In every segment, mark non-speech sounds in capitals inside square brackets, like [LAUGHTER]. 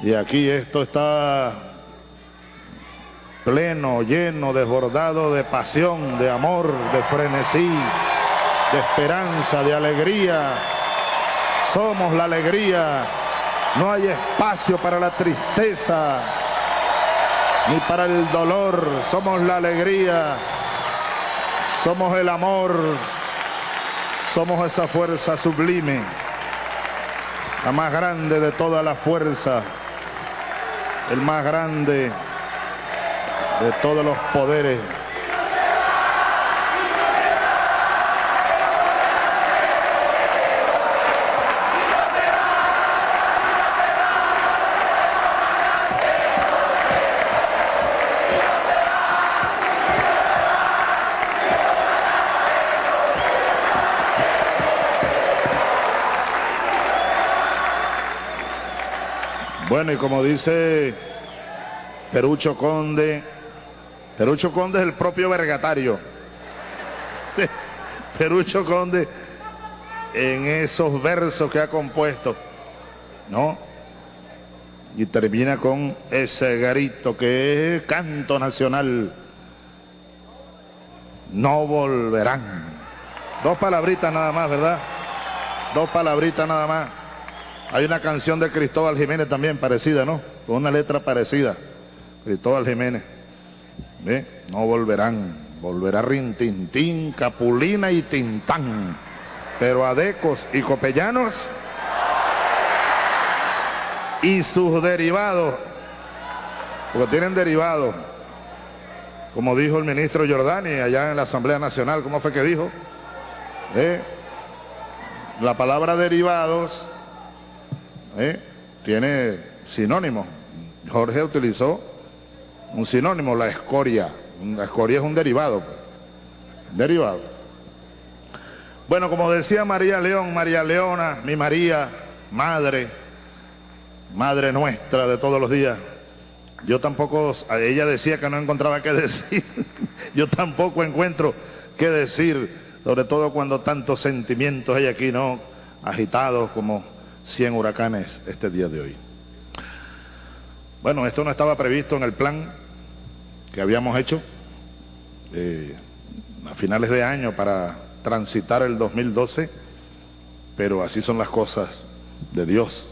Y aquí esto está pleno, lleno, desbordado de pasión, de amor, de frenesí, de esperanza, de alegría. Somos la alegría. No hay espacio para la tristeza ni para el dolor. Somos la alegría. Somos el amor. Somos esa fuerza sublime. La más grande de toda la fuerza. El más grande de todos los poderes. Bueno, y como dice Perucho Conde, Perucho Conde es el propio vergatario. [LAUGHS] Perucho Conde en esos versos que ha compuesto, ¿no? Y termina con ese garito que es canto nacional. No volverán. Dos palabritas nada más, ¿verdad? Dos palabritas nada más. Hay una canción de Cristóbal Jiménez también parecida, ¿no? Con una letra parecida. Cristóbal Jiménez. No volverán, volverá Rintintín, Capulina y Tintán. Pero Adecos y Copellanos y sus derivados, porque tienen derivados, como dijo el ministro Giordani allá en la Asamblea Nacional, ¿cómo fue que dijo? La palabra derivados ¿eh? tiene sinónimo. Jorge utilizó un sinónimo, la escoria. La escoria es un derivado. Pues. Derivado. Bueno, como decía María León, María Leona, mi María, madre, madre nuestra de todos los días. Yo tampoco, ella decía que no encontraba qué [LAUGHS] decir. Yo tampoco encuentro qué decir, sobre todo cuando tantos sentimientos hay aquí, ¿no? Agitados como 100 huracanes este día de hoy. Bueno, esto no estaba previsto en el plan que habíamos hecho eh, a finales de año para transitar el 2012, pero así son las cosas de Dios,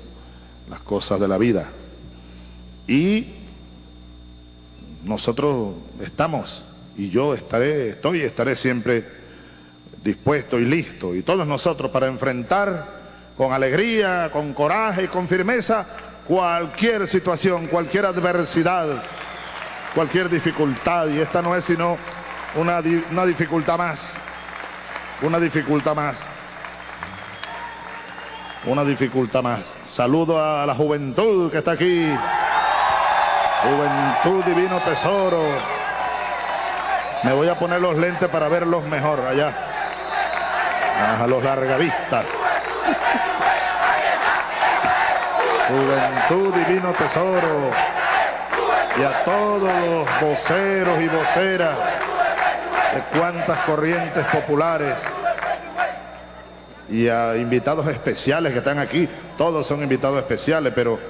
las cosas de la vida. Y nosotros estamos, y yo estaré, estoy estaré siempre dispuesto y listo, y todos nosotros para enfrentar con alegría, con coraje y con firmeza cualquier situación, cualquier adversidad, cualquier dificultad. Y esta no es sino una, una dificultad más, una dificultad más, una dificultad más. Saludo a la juventud que está aquí. Juventud Divino Tesoro. Me voy a poner los lentes para verlos mejor allá. A los largavistas. Juventud Divino Tesoro y a todos los voceros y voceras de cuantas corrientes populares y a invitados especiales que están aquí, todos son invitados especiales, pero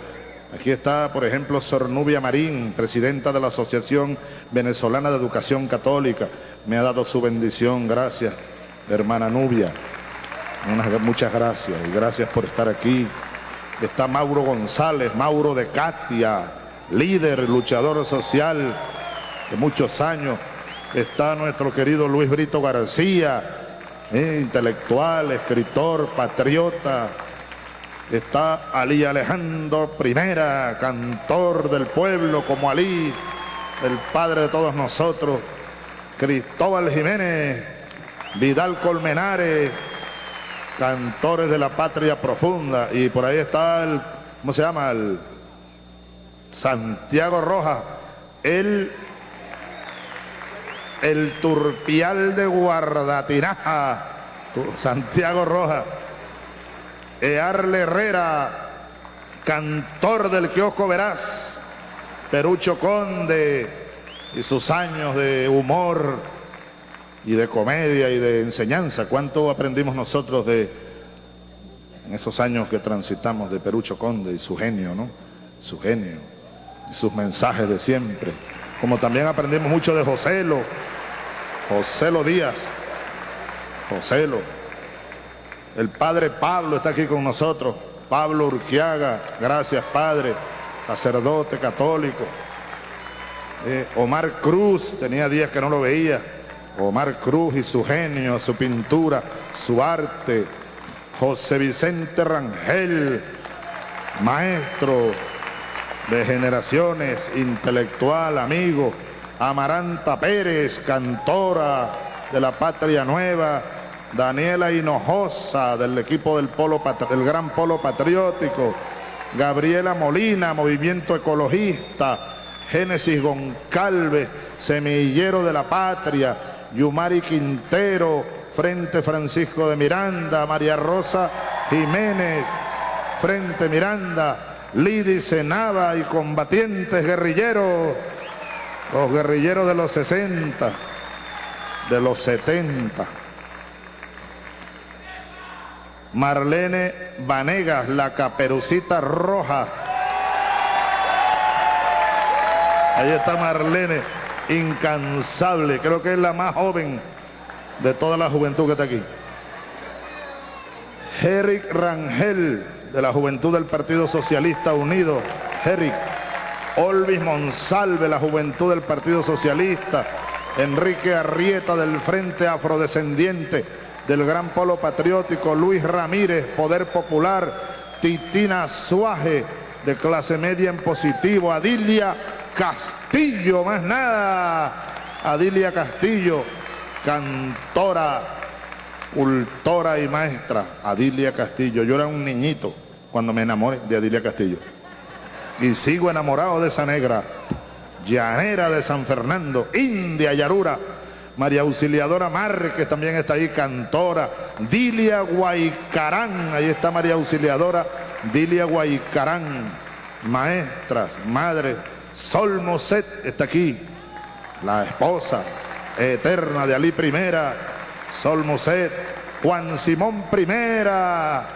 aquí está, por ejemplo, Sor Nubia Marín, presidenta de la Asociación Venezolana de Educación Católica, me ha dado su bendición, gracias, hermana Nubia, muchas gracias y gracias por estar aquí está Mauro González, Mauro de Catia, líder, luchador social de muchos años, está nuestro querido Luis Brito García, eh, intelectual, escritor, patriota, está Ali Alejandro Primera, cantor del pueblo como Ali, el padre de todos nosotros, Cristóbal Jiménez, Vidal Colmenares, cantores de la patria profunda. Y por ahí está el, ¿cómo se llama? El Santiago Rojas, el, el turpial de Guardatinaja, Santiago Rojas, Earle Herrera, cantor del kiosco Verás, Perucho Conde y sus años de humor, y de comedia y de enseñanza. ¿Cuánto aprendimos nosotros de esos años que transitamos de Perucho Conde y su genio, ¿no? su genio y sus mensajes de siempre. Como también aprendimos mucho de Joselo, Joselo Díaz, Joselo. El padre Pablo está aquí con nosotros, Pablo Urquiaga, gracias padre, sacerdote católico. Eh, Omar Cruz, tenía días que no lo veía, Omar Cruz y su genio, su pintura, su arte, José Vicente Rangel, maestro de generaciones, intelectual, amigo, Amaranta Pérez, cantora de la Patria Nueva, Daniela Hinojosa del equipo del, polo, del Gran Polo Patriótico, Gabriela Molina, Movimiento Ecologista, Génesis Goncalves, Semillero de la Patria, Yumari Quintero, Frente Francisco de Miranda, María Rosa Jiménez, Frente Miranda, Lidi Senaba y combatientes guerrilleros, los guerrilleros de los 60, de los 70. Marlene Vanegas, la caperucita roja. Ahí está Marlene, incansable, creo que es la más joven de toda la juventud que está aquí. Eric Rangel, de la Juventud del Partido Socialista Unido. Eric. Olvis Monsalve, la Juventud del Partido Socialista. Enrique Arrieta, del Frente Afrodescendiente del Gran Polo Patriótico. Luis Ramírez, Poder Popular. Titina Suaje, de clase media en positivo. Adilia Castillo, más nada. Adilia Castillo cantora, cultora y maestra, Adilia Castillo. Yo era un niñito cuando me enamoré de Adilia Castillo. Y sigo enamorado de esa negra, llanera de San Fernando, India Yarura, María Auxiliadora Márquez también está ahí, cantora, Dilia Guaycarán, ahí está María Auxiliadora, Dilia Guaycarán, maestras, madre, Sol Moset está aquí, la esposa, eterna de Ali Primera, Sol Moset, Juan Simón Primera,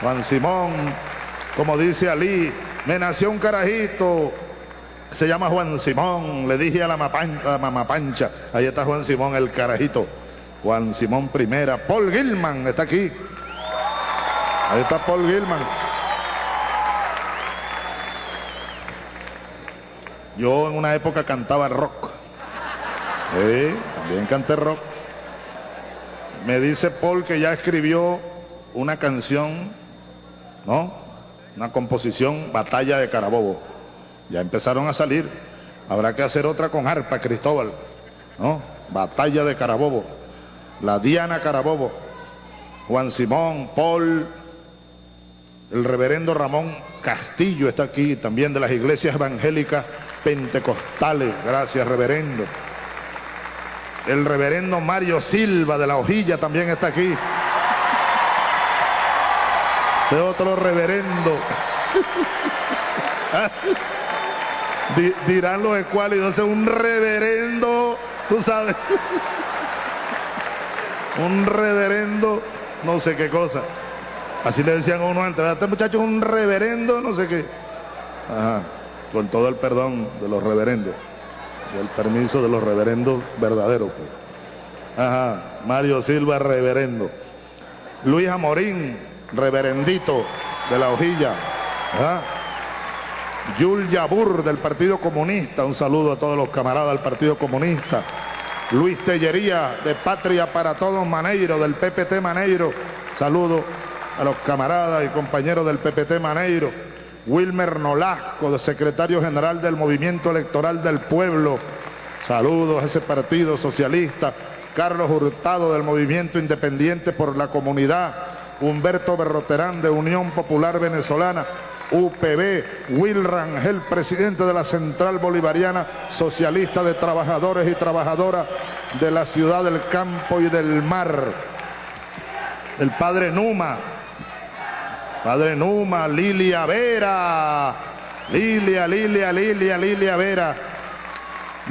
Juan Simón, como dice Ali, me nació un carajito, se llama Juan Simón, le dije a la, mamá pancha, ahí está Juan Simón, el carajito, Juan Simón Primera, Paul Gilman está aquí, ahí está Paul Gilman. Yo en una época cantaba rock. También canté rock. Me dice Paul que ya escribió una canción, ¿no? Una composición, Batalla de Carabobo. Ya empezaron a salir. Habrá que hacer otra con arpa, Cristóbal, ¿no? Batalla de Carabobo. La Diana Carabobo. Juan Simón, Paul, el reverendo Ramón Castillo está aquí, también de las iglesias evangélicas pentecostales. Gracias, reverendo. El reverendo Mario Silva de la Hojilla también está aquí. Ese otro reverendo. [LAUGHS] Dirán los escuálidos, un reverendo, tú sabes. [LAUGHS] un reverendo, no sé qué cosa. Así le decían a uno antes, este muchacho es un reverendo, no sé qué. Ajá, con todo el perdón de los reverendos el permiso de los reverendos verdaderos. Pues. Ajá, Mario Silva, reverendo. Luis Amorín, reverendito de la hojilla. ¿verdad? Yul Yabur del Partido Comunista, un saludo a todos los camaradas del Partido Comunista. Luis Tellería de Patria para Todos Maneiro, del PPT Maneiro, saludo a los camaradas y compañeros del PPT Maneiro. Wilmer Nolasco, secretario general del Movimiento Electoral del Pueblo. Saludos a ese partido socialista. Carlos Hurtado del Movimiento Independiente por la Comunidad. Humberto Berroterán de Unión Popular Venezolana. UPB, Will Rangel, presidente de la Central Bolivariana Socialista de Trabajadores y Trabajadoras de la Ciudad del Campo y del Mar. El padre Numa, Padre Numa, Lilia Vera, Lilia, Lilia, Lilia, Lilia Vera,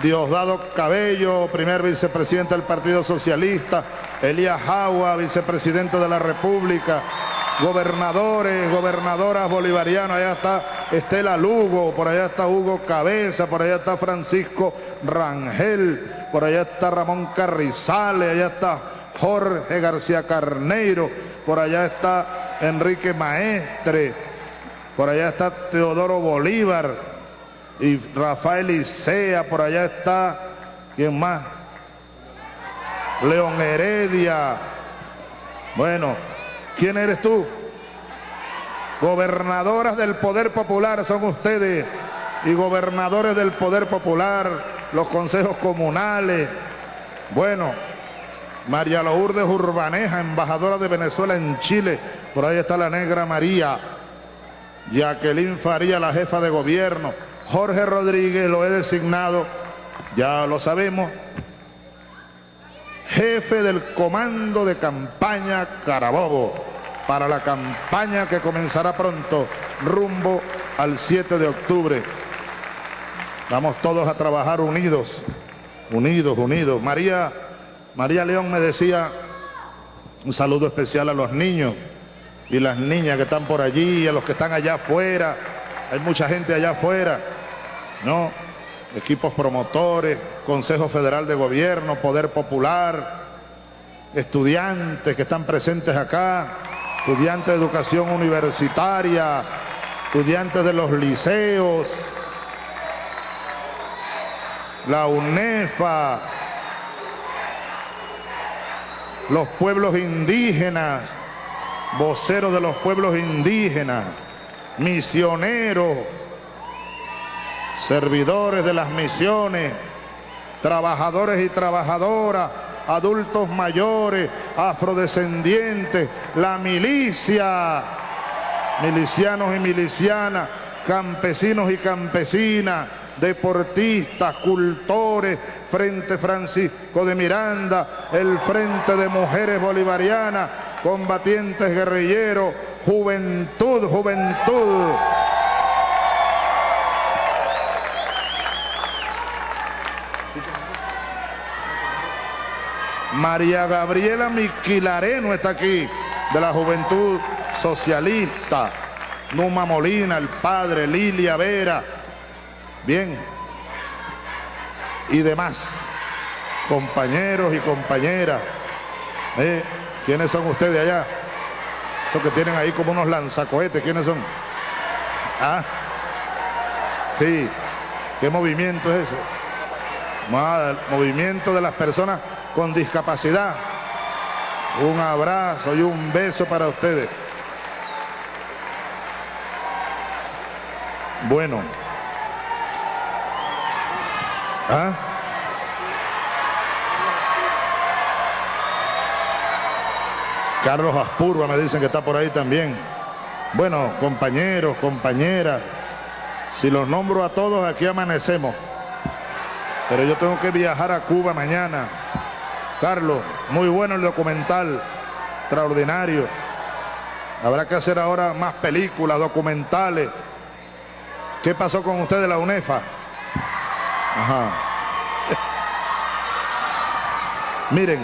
Diosdado Cabello, primer vicepresidente del Partido Socialista, Elías Jagua, vicepresidente de la República, gobernadores, gobernadoras bolivarianas, allá está Estela Lugo, por allá está Hugo Cabeza, por allá está Francisco Rangel, por allá está Ramón Carrizales, allá está Jorge García Carneiro, por allá está Enrique Maestre, por allá está Teodoro Bolívar y Rafael Isea, por allá está, ¿quién más? León Heredia. Bueno, ¿quién eres tú? Gobernadoras del Poder Popular son ustedes y gobernadores del Poder Popular, los consejos comunales. Bueno, María Lourdes Urbaneja, embajadora de Venezuela en Chile. Por ahí está la negra María. Jacqueline Faría, la jefa de gobierno. Jorge Rodríguez lo he designado, ya lo sabemos, jefe del comando de campaña Carabobo para la campaña que comenzará pronto rumbo al 7 de octubre. Vamos todos a trabajar unidos, unidos, unidos. María, María León me decía un saludo especial a los niños y las niñas que están por allí, a los que están allá afuera. Hay mucha gente allá afuera, ¿no? Equipos promotores, Consejo Federal de Gobierno, Poder Popular, estudiantes que están presentes acá, estudiantes de educación universitaria, estudiantes de los liceos, la UNEFA, los pueblos indígenas, voceros de los pueblos indígenas, misioneros, servidores de las misiones, trabajadores y trabajadoras, adultos mayores, afrodescendientes, la milicia, milicianos y milicianas, campesinos y campesinas, deportistas, cultores, Frente Francisco de Miranda, el Frente de Mujeres Bolivarianas, combatientes guerrilleros, juventud, juventud. María Gabriela Miquilareno está aquí, de la Juventud Socialista. Numa Molina, el padre, Lilia Vera. Bien. Y demás. Compañeros y compañeras. ¿Eh? ¿Quiénes son ustedes allá? Esos que tienen ahí como unos lanzacohetes, ¿quiénes son? ¿Ah? Sí. ¿Qué movimiento es eso? movimiento de las personas con discapacidad. Un abrazo y un beso para ustedes. Bueno. ¿Ah? Carlos Aspurba me dicen que está por ahí también. Bueno, compañeros, compañeras, si los nombro a todos, aquí amanecemos. Pero yo tengo que viajar a Cuba mañana. Carlos, muy bueno el documental, extraordinario. Habrá que hacer ahora más películas, documentales. ¿Qué pasó con usted de la UNEFA? Ajá. Miren,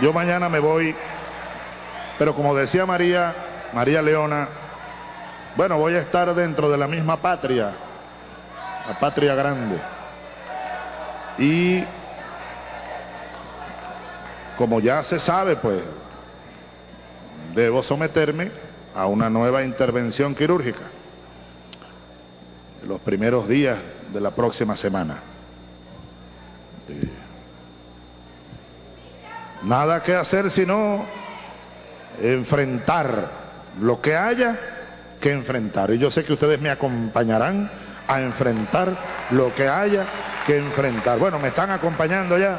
yo mañana me voy, pero como decía María, María Leona, bueno, voy a estar dentro de la misma patria, la patria grande. Y como ya se sabe, pues, debo someterme a una nueva intervención quirúrgica los primeros días de la próxima semana. Nada que hacer sino enfrentar lo que haya que enfrentar. Y yo sé que ustedes me acompañarán a enfrentar lo que haya que enfrentar. Bueno, me están acompañando ya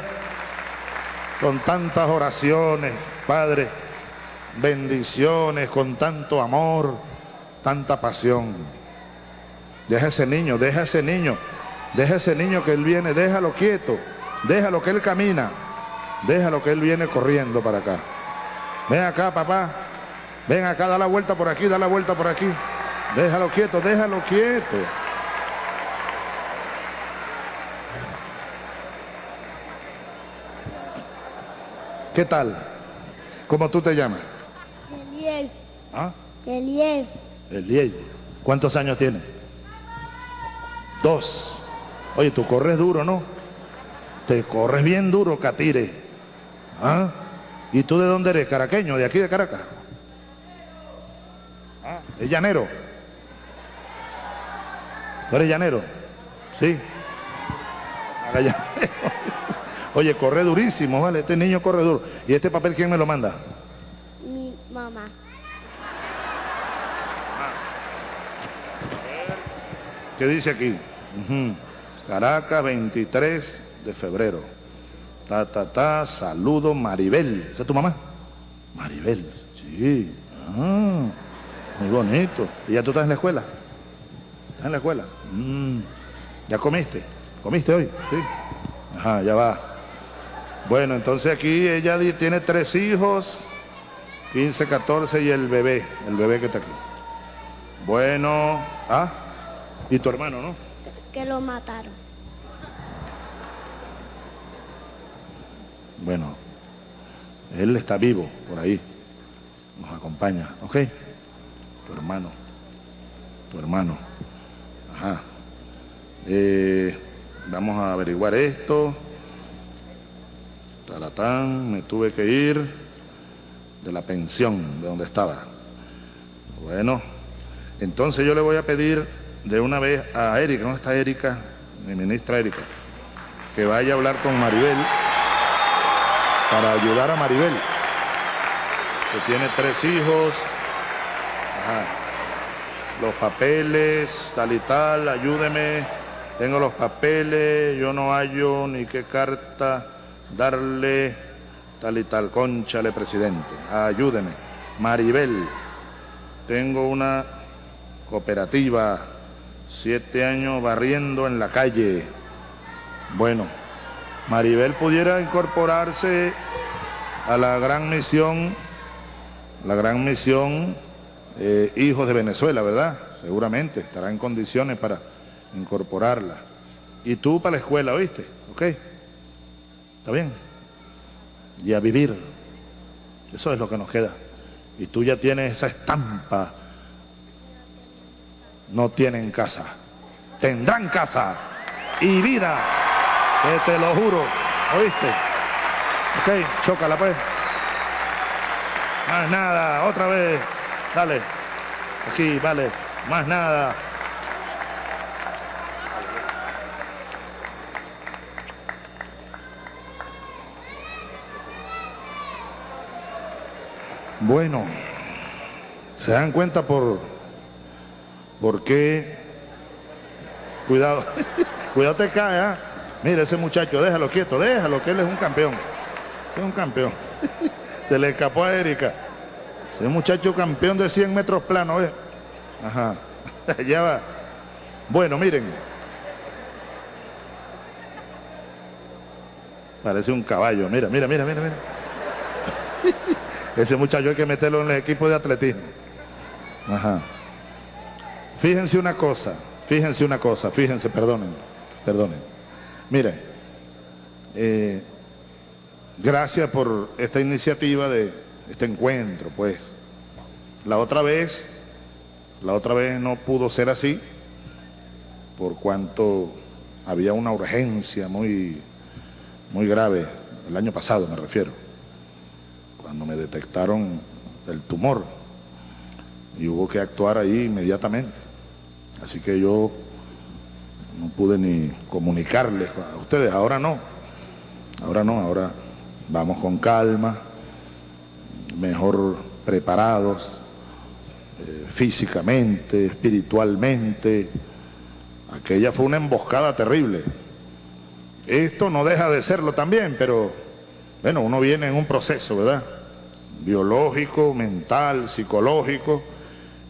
con tantas oraciones, Padre, bendiciones, con tanto amor, tanta pasión. Deja ese niño, deja ese niño, deja ese niño que él viene, déjalo quieto, déjalo que él camina, déjalo que él viene corriendo para acá. Ven acá, papá, ven acá, da la vuelta por aquí, da la vuelta por aquí. Déjalo quieto, déjalo quieto. ¿Qué tal? ¿Cómo tú te llamas? Eliel. ¿Ah? Eliel. Eliel. ¿Cuántos años tiene? Dos. Oye, tú corres duro, ¿no? Te corres bien duro, Catire. ¿Ah? ¿Y tú de dónde eres? ¿Caraqueño? ¿De aquí de Caracas? Ah, ¿es llanero? ¿Tú eres llanero? Sí. [LAUGHS] Oye, corre durísimo, ¿vale? Este niño corre duro. ¿Y este papel quién me lo manda? Mi mamá. ¿Qué dice aquí? Caracas, 23 de febrero. Ta, ta, ta, saludo Maribel. ¿Esa es tu mamá? Maribel, sí. Ah, muy bonito. ¿Y ya tú estás en la escuela? ¿Estás en la escuela? Mm. ¿Ya comiste? ¿Comiste hoy? Sí. Ajá, ya va. Bueno, entonces aquí ella tiene tres hijos, 15, 14 y el bebé, el bebé que está aquí. Bueno, ah, y tu hermano, ¿no? Que lo mataron. Bueno, él está vivo por ahí, nos acompaña, ¿ok? Tu hermano, tu hermano, ajá. Eh, vamos a averiguar esto. Talatán, me tuve que ir de la pensión, de donde estaba. Bueno, entonces yo le voy a pedir de una vez a Erika, ¿dónde está Erika? Mi ministra Erika, que vaya a hablar con Maribel para ayudar a Maribel, que tiene tres hijos, Ajá. los papeles, tal y tal, ayúdeme, tengo los papeles, yo no hallo ni qué carta darle, tal y tal, conchale presidente, ayúdeme. Maribel, tengo una cooperativa, siete años barriendo en la calle. Bueno, Maribel pudiera incorporarse a la gran misión, la gran misión eh, Hijos de Venezuela, ¿verdad? Seguramente estará en condiciones para incorporarla. Y tú para la escuela, ¿oíste? ¿Ok? ¿Está bien? Y a vivir. Eso es lo que nos queda. Y tú ya tienes esa estampa. No tienen casa. Tendrán casa y vida. Que te lo juro. ¿Oíste? Ok, chócala pues. Más nada, otra vez. Dale. Aquí, vale. Más nada. Bueno, se dan cuenta por, por qué. Cuidado, [LAUGHS] cuidado te cae, ¿ah? Mira ese muchacho, déjalo quieto, déjalo, que él es un campeón. Es un campeón. [LAUGHS] Se le escapó a Erika. Ese muchacho campeón de 100 metros plano, ¿eh? Ajá. [LAUGHS] ya va. Bueno, miren. Parece un caballo. Mira, mira, mira, mira, mira. Ese muchacho hay que meterlo en el equipo de atletismo. Ajá. Fíjense una cosa, fíjense una cosa, fíjense, perdonen, perdonen. Miren, eh, gracias por esta iniciativa de este encuentro, pues. La otra vez, la otra vez no pudo ser así, por cuanto había una urgencia muy, muy grave, el año pasado me refiero, cuando me detectaron el tumor y hubo que actuar ahí inmediatamente. Así que yo no pude ni comunicarles a ustedes, ahora no, ahora no, ahora vamos con calma, mejor preparados eh, físicamente, espiritualmente. Aquella fue una emboscada terrible. Esto no deja de serlo también, pero bueno, uno viene en un proceso, ¿verdad? Biológico, mental, psicológico,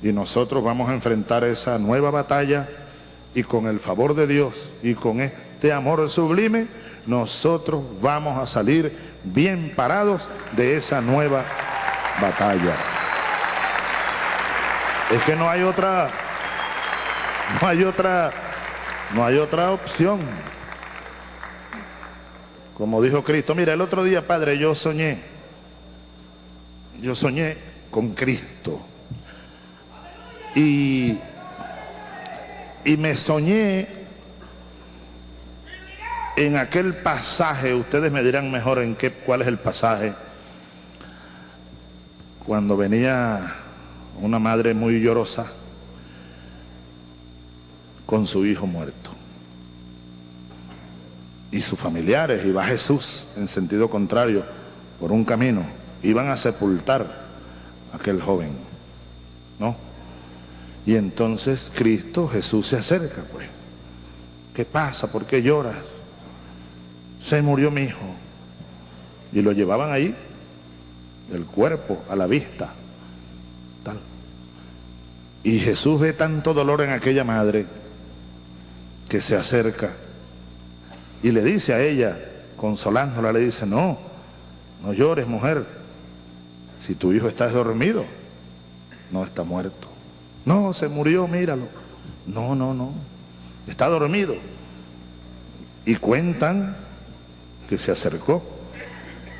y nosotros vamos a enfrentar esa nueva batalla y con el favor de Dios y con este amor sublime, nosotros vamos a salir bien parados de esa nueva batalla. Es que no hay otra, no hay otra, no hay otra opción. Como dijo Cristo, mira, el otro día, Padre, yo soñé, yo soñé con Cristo. Y, y me soñé en aquel pasaje, ustedes me dirán mejor en qué, cuál es el pasaje, cuando venía una madre muy llorosa con su hijo muerto. Y sus familiares, iba Jesús en sentido contrario, por un camino, iban a sepultar a aquel joven, ¿no? Y entonces Cristo, Jesús se acerca, pues. ¿Qué pasa? ¿Por qué lloras? Se murió mi hijo. Y lo llevaban ahí, el cuerpo, a la vista. Tal. Y Jesús ve tanto dolor en aquella madre que se acerca y le dice a ella, consolándola, le dice, no, no llores mujer, si tu hijo está dormido, no está muerto. No, se murió, míralo. No, no, no, está dormido. Y cuentan que se acercó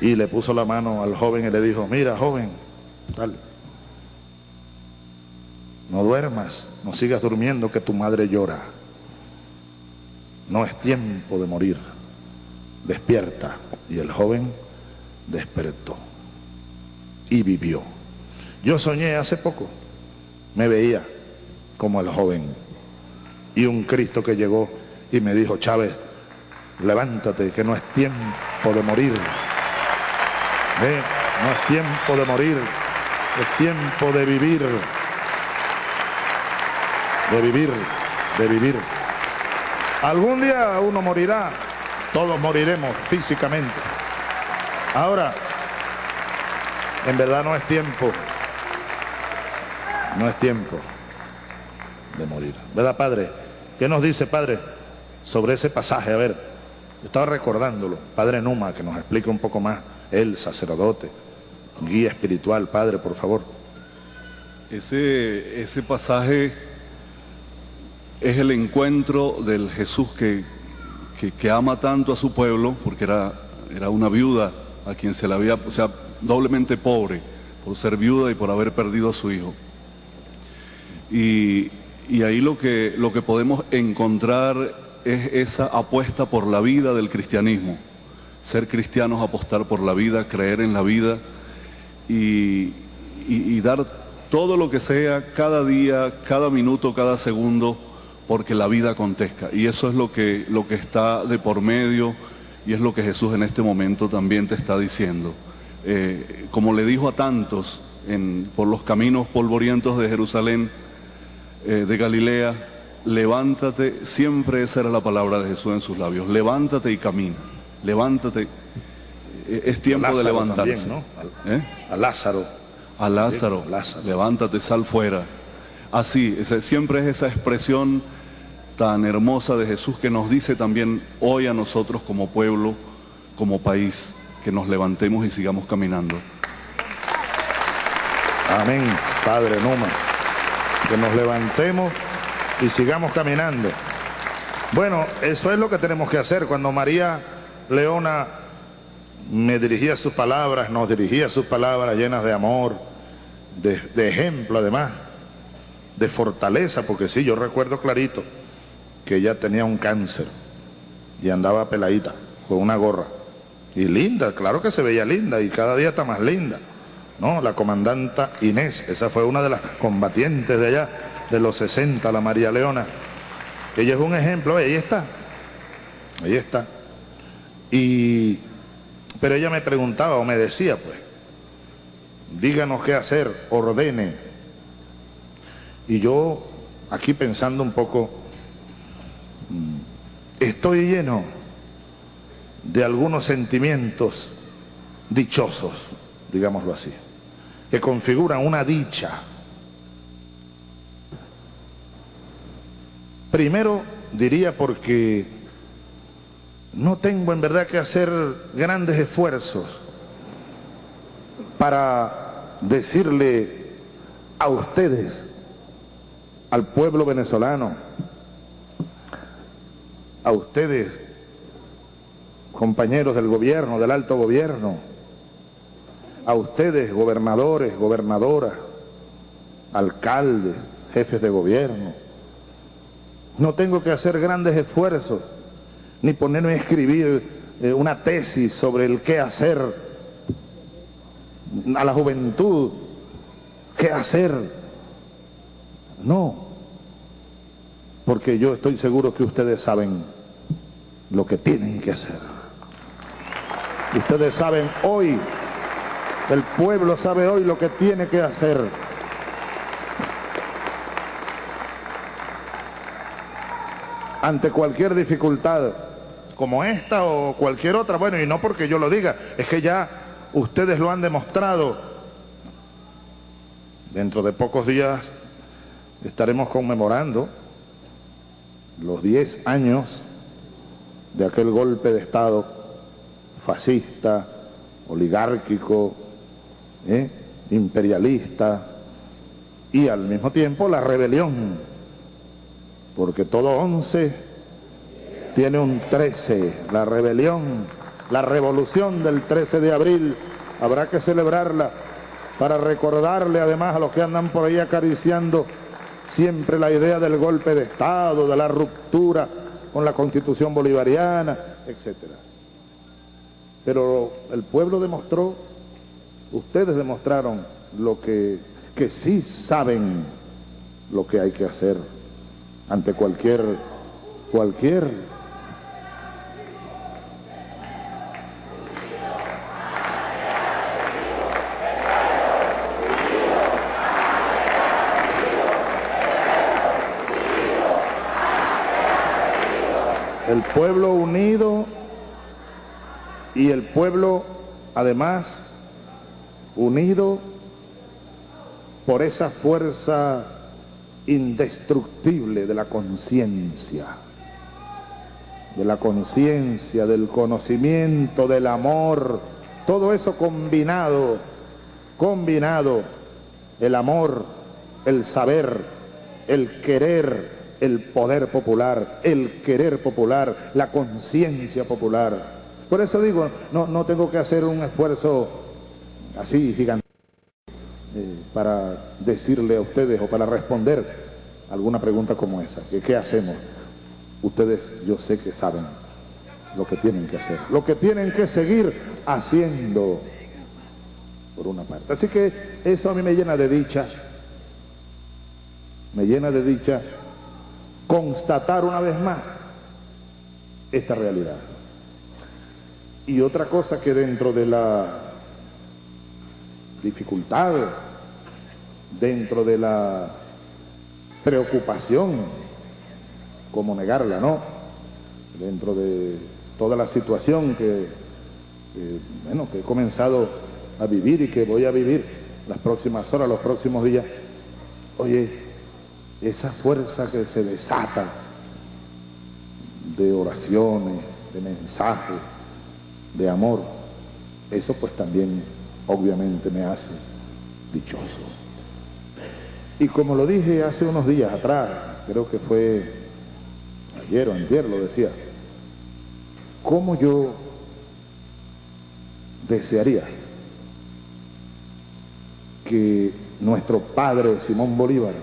y le puso la mano al joven y le dijo, mira joven, tal, no duermas, no sigas durmiendo que tu madre llora. No es tiempo de morir. Despierta. Y el joven despertó y vivió. Yo soñé hace poco, me veía como el joven y un Cristo que llegó y me dijo, Chávez, levántate, que no es tiempo de morir. No es tiempo de morir, es tiempo de vivir. De vivir, de vivir. Algún día uno morirá, todos moriremos físicamente. Ahora, en verdad no es tiempo, no es tiempo de morir. ¿Verdad, Padre? ¿Qué nos dice, Padre, sobre ese pasaje? A ver, estaba recordándolo, Padre Numa, que nos explique un poco más, el sacerdote, guía espiritual, Padre, por favor. Ese, ese pasaje es el encuentro del Jesús que, que, ama tanto a su pueblo, porque era, era una viuda a quien se le había, o sea, doblemente pobre, por ser viuda y por haber perdido a su hijo. Y, ahí lo que, lo que podemos encontrar es esa apuesta por la vida del cristianismo. Ser cristianos, apostar por la vida, creer en la vida y dar todo lo que sea, cada día, cada minuto, cada segundo, porque la vida acontezca. Y eso es lo que, lo que está de por medio y es lo que Jesús en este momento también te está diciendo. Eh, como le dijo a tantos en, por los caminos polvorientos de Jerusalén, eh, de Galilea, levántate, siempre esa era la palabra de Jesús en sus labios, levántate y camina, levántate, eh, es tiempo de levantarse. A Lázaro. A Lázaro, Lázaro, levántate, sal fuera. Así, siempre es esa expresión tan hermosa de Jesús que nos dice también hoy a nosotros como pueblo, como país, que nos levantemos y sigamos caminando. Amén, Padre Numa. Que nos levantemos y sigamos caminando. Bueno, eso es lo que tenemos que hacer. Cuando María Leona me dirigía sus palabras, nos dirigía sus palabras llenas de amor, de, ejemplo además, de fortaleza, porque sí, yo recuerdo clarito que ella tenía un cáncer y andaba peladita con una gorra. Y linda, claro que se veía linda y cada día está más linda. No, la comandanta Inés, esa fue una de las combatientes de allá, de los 60, la María Leona. Ella es un ejemplo, ahí está, ahí está. Y, pero ella me preguntaba o me decía, pues, díganos qué hacer, ordene. Y yo, aquí pensando un poco, estoy lleno de algunos sentimientos dichosos, digámoslo así, que configuran una dicha. Primero diría porque no tengo en verdad que hacer grandes esfuerzos para decirle a ustedes, al pueblo venezolano, a ustedes, compañeros del gobierno, del alto gobierno, a ustedes, gobernadores, gobernadoras, alcaldes, jefes de gobierno. No tengo que hacer grandes esfuerzos, ni ponerme a escribir eh, una tesis sobre el qué hacer a la juventud, qué hacer. No, porque yo estoy seguro que ustedes saben lo que tienen que hacer. Ustedes saben hoy, el pueblo sabe hoy lo que tiene que hacer. Ante cualquier dificultad como esta o cualquier otra, bueno, y no porque yo lo diga, es que ya ustedes lo han demostrado. Dentro de pocos días estaremos conmemorando los 10 años de aquel golpe de Estado fascista, oligárquico, ¿eh? imperialista y al mismo tiempo la rebelión, porque todo 11 tiene un 13, la rebelión, la revolución del 13 de abril, habrá que celebrarla para recordarle además a los que andan por ahí acariciando siempre la idea del golpe de Estado, de la ruptura con la constitución bolivariana, etc. Pero el pueblo demostró, ustedes demostraron lo que, que sí saben lo que hay que hacer ante cualquier, cualquier el pueblo unido y el pueblo además unido por esa fuerza indestructible de la conciencia, de la conciencia, del conocimiento, del amor, todo eso combinado, combinado, el amor, el saber, el querer, el poder popular, el querer popular, la conciencia popular. Por eso digo, no, no tengo que hacer un esfuerzo así gigante eh, para decirle a ustedes o para responder alguna pregunta como esa. Que, ¿Qué hacemos? Ustedes yo sé que saben lo que tienen que hacer, lo que tienen que seguir haciendo por una parte. Así que eso a mí me llena de dicha, me llena de dicha constatar una vez más esta realidad. Y otra cosa que dentro de la dificultad, dentro de la preocupación, como negarla, ¿no? Dentro de toda la situación que, bueno, que he comenzado a vivir y que voy a vivir las próximas horas, los próximos días, oye, esa fuerza que se desata de oraciones, de mensajes, de amor, eso pues también obviamente me hace dichoso. Y como lo dije hace unos días atrás, creo que fue ayer o antier lo decía, ¿cómo yo desearía que nuestro padre Simón Bolívar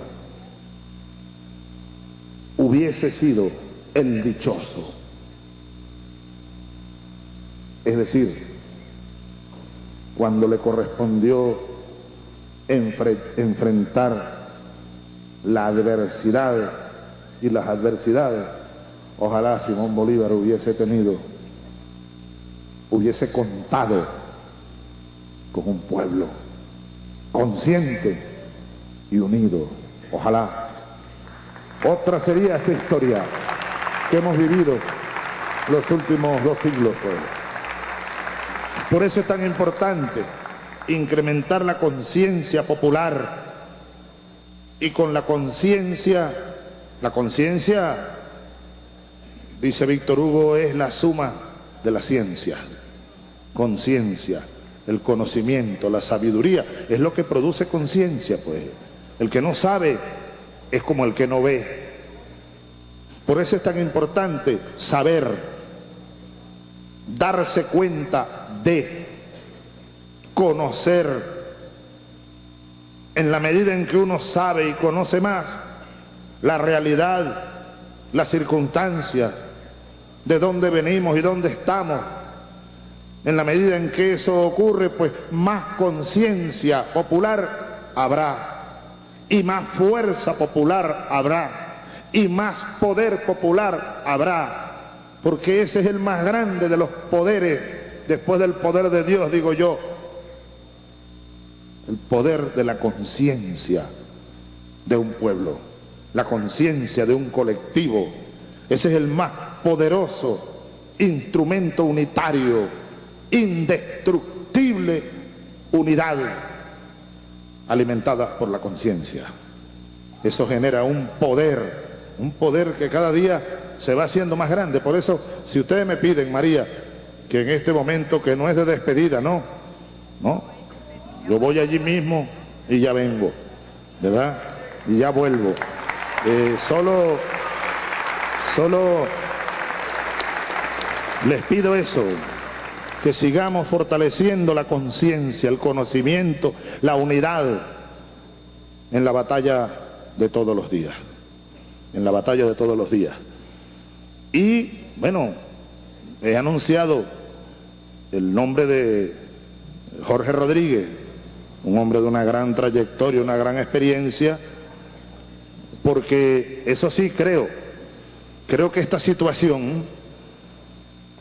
hubiese sido el dichoso. Es decir, cuando le correspondió enfrentar la adversidad y las adversidades, ojalá Simón Bolívar hubiese tenido, hubiese contado con un pueblo consciente y unido. Ojalá otra sería esta historia que hemos vivido los últimos dos siglos. Pues. Por eso es tan importante incrementar la conciencia popular y con la conciencia, la conciencia, dice Víctor Hugo, es la suma de la ciencia. Conciencia, el conocimiento, la sabiduría, es lo que produce conciencia, pues. El que no sabe es como el que no ve. Por eso es tan importante saber, darse cuenta de, conocer. En la medida en que uno sabe y conoce más la realidad, las circunstancias, de dónde venimos y dónde estamos, en la medida en que eso ocurre, pues más conciencia popular habrá y más fuerza popular habrá y más poder popular habrá, porque ese es el más grande de los poderes, después del poder de Dios, digo yo, el poder de la conciencia de un pueblo, la conciencia de un colectivo. Ese es el más poderoso instrumento unitario, indestructible unidad alimentada por la conciencia. Eso genera un poder, un poder que cada día se va haciendo más grande. Por eso, si ustedes me piden, María, que en este momento que no es de despedida, no, no, yo voy allí mismo y ya vengo, ¿verdad? Y ya vuelvo. Eh, solo, solo les pido eso, que sigamos fortaleciendo la conciencia, el conocimiento, la unidad en la batalla de todos los días, en la batalla de todos los días. Y bueno, he anunciado el nombre de Jorge Rodríguez, un hombre de una gran trayectoria, una gran experiencia, porque eso sí creo, creo que esta situación,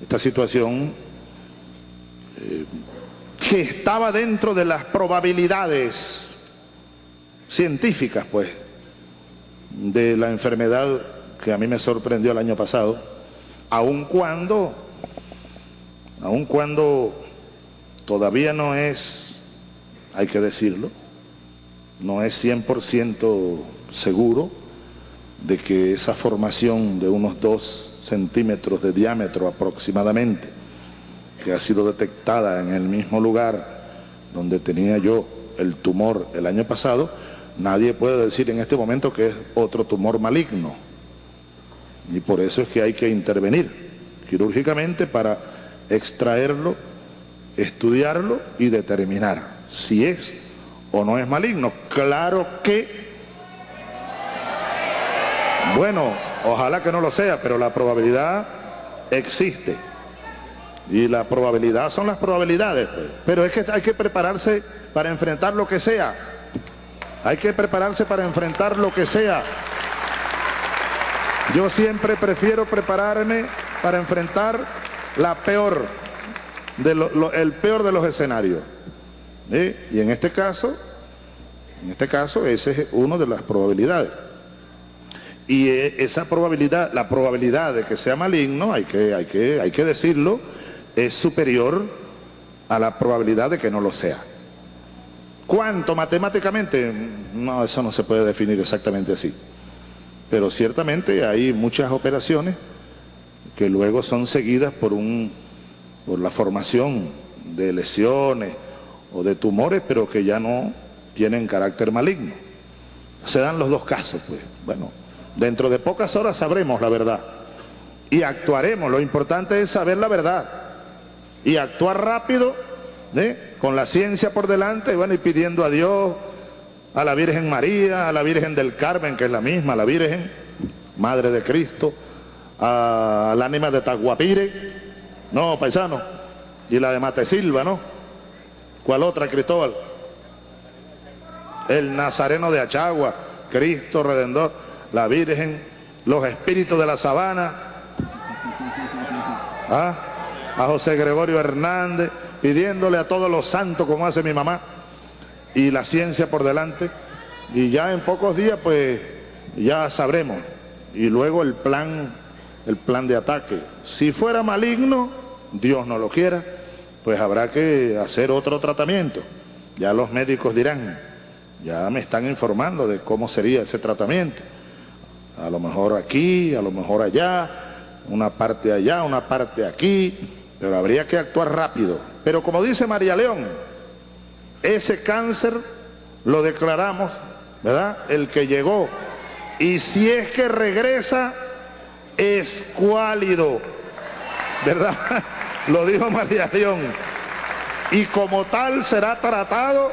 esta situación eh, que estaba dentro de las probabilidades científicas, pues, de la enfermedad que a mí me sorprendió el año pasado, aun cuando, aun cuando todavía no es hay que decirlo, no es 100% seguro de que esa formación de unos 2 centímetros de diámetro aproximadamente, que ha sido detectada en el mismo lugar donde tenía yo el tumor el año pasado, nadie puede decir en este momento que es otro tumor maligno. Y por eso es que hay que intervenir quirúrgicamente para extraerlo, estudiarlo y determinar si es o no es maligno. Claro que, bueno, ojalá que no lo sea, pero la probabilidad existe. Y la probabilidad son las probabilidades. Pues. Pero es que hay que prepararse para enfrentar lo que sea. Hay que prepararse para enfrentar lo que sea. Yo siempre prefiero prepararme para enfrentar la peor, de el peor de los escenarios. Y en este caso, en este caso, esa es una de las probabilidades. Y e, esa probabilidad, la probabilidad de que sea maligno, hay que, hay que, hay que decirlo, es superior a la probabilidad de que no lo sea. ¿Cuánto matemáticamente? No, eso no se puede definir exactamente así. Pero ciertamente hay muchas operaciones que luego son seguidas por, un, por la formación de lesiones, o de tumores, pero que ya no tienen carácter maligno. Se dan los dos casos, pues. Bueno, dentro de pocas horas sabremos la verdad y actuaremos. Lo importante es saber la verdad y actuar rápido, con la ciencia por delante, y bueno, y pidiendo a Dios, a la Virgen María, a la Virgen del Carmen, que es la misma, la Virgen, Madre de Cristo, al ánima de Taguapire, no, paisano, y la de Matesilva, ¿no? ¿Cuál otra, Cristóbal? El Nazareno de Achagua, Cristo Redentor, la Virgen, los espíritus de la sabana, [LAUGHS] ¿ah? a José Gregorio Hernández, pidiéndole a todos los santos como hace mi mamá, y la ciencia por delante, y ya en pocos días pues ya sabremos, y luego el plan, el plan de ataque. Si fuera maligno, Dios no lo quiera, pues habrá que hacer otro tratamiento. Ya los médicos dirán, ya me están informando de cómo sería ese tratamiento. A lo mejor aquí, a lo mejor allá, una parte allá, una parte aquí, pero habría que actuar rápido. Pero como dice María León, ese cáncer lo declaramos, ¿verdad? El que llegó. Y si es que regresa, es cuálido, ¿verdad? [LAUGHS] Lo dijo María León. Y como tal será tratado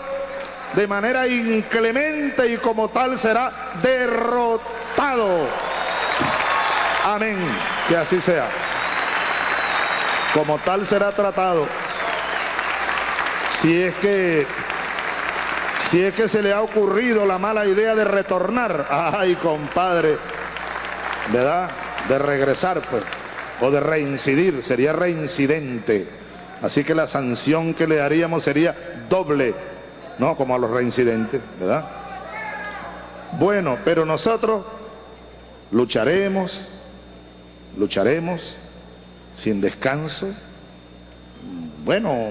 de manera inclemente y como tal será derrotado. Amén. Que así sea. Como tal será tratado. Si es que si es que se le ha ocurrido la mala idea de retornar, [LAUGHS] ay compadre, ¿verdad? De regresar, pues, o de reincidir, sería reincidente. Así que la sanción que le haríamos sería doble, ¿no? Como a los reincidentes, ¿verdad? Bueno, pero nosotros lucharemos, lucharemos sin descanso. Bueno,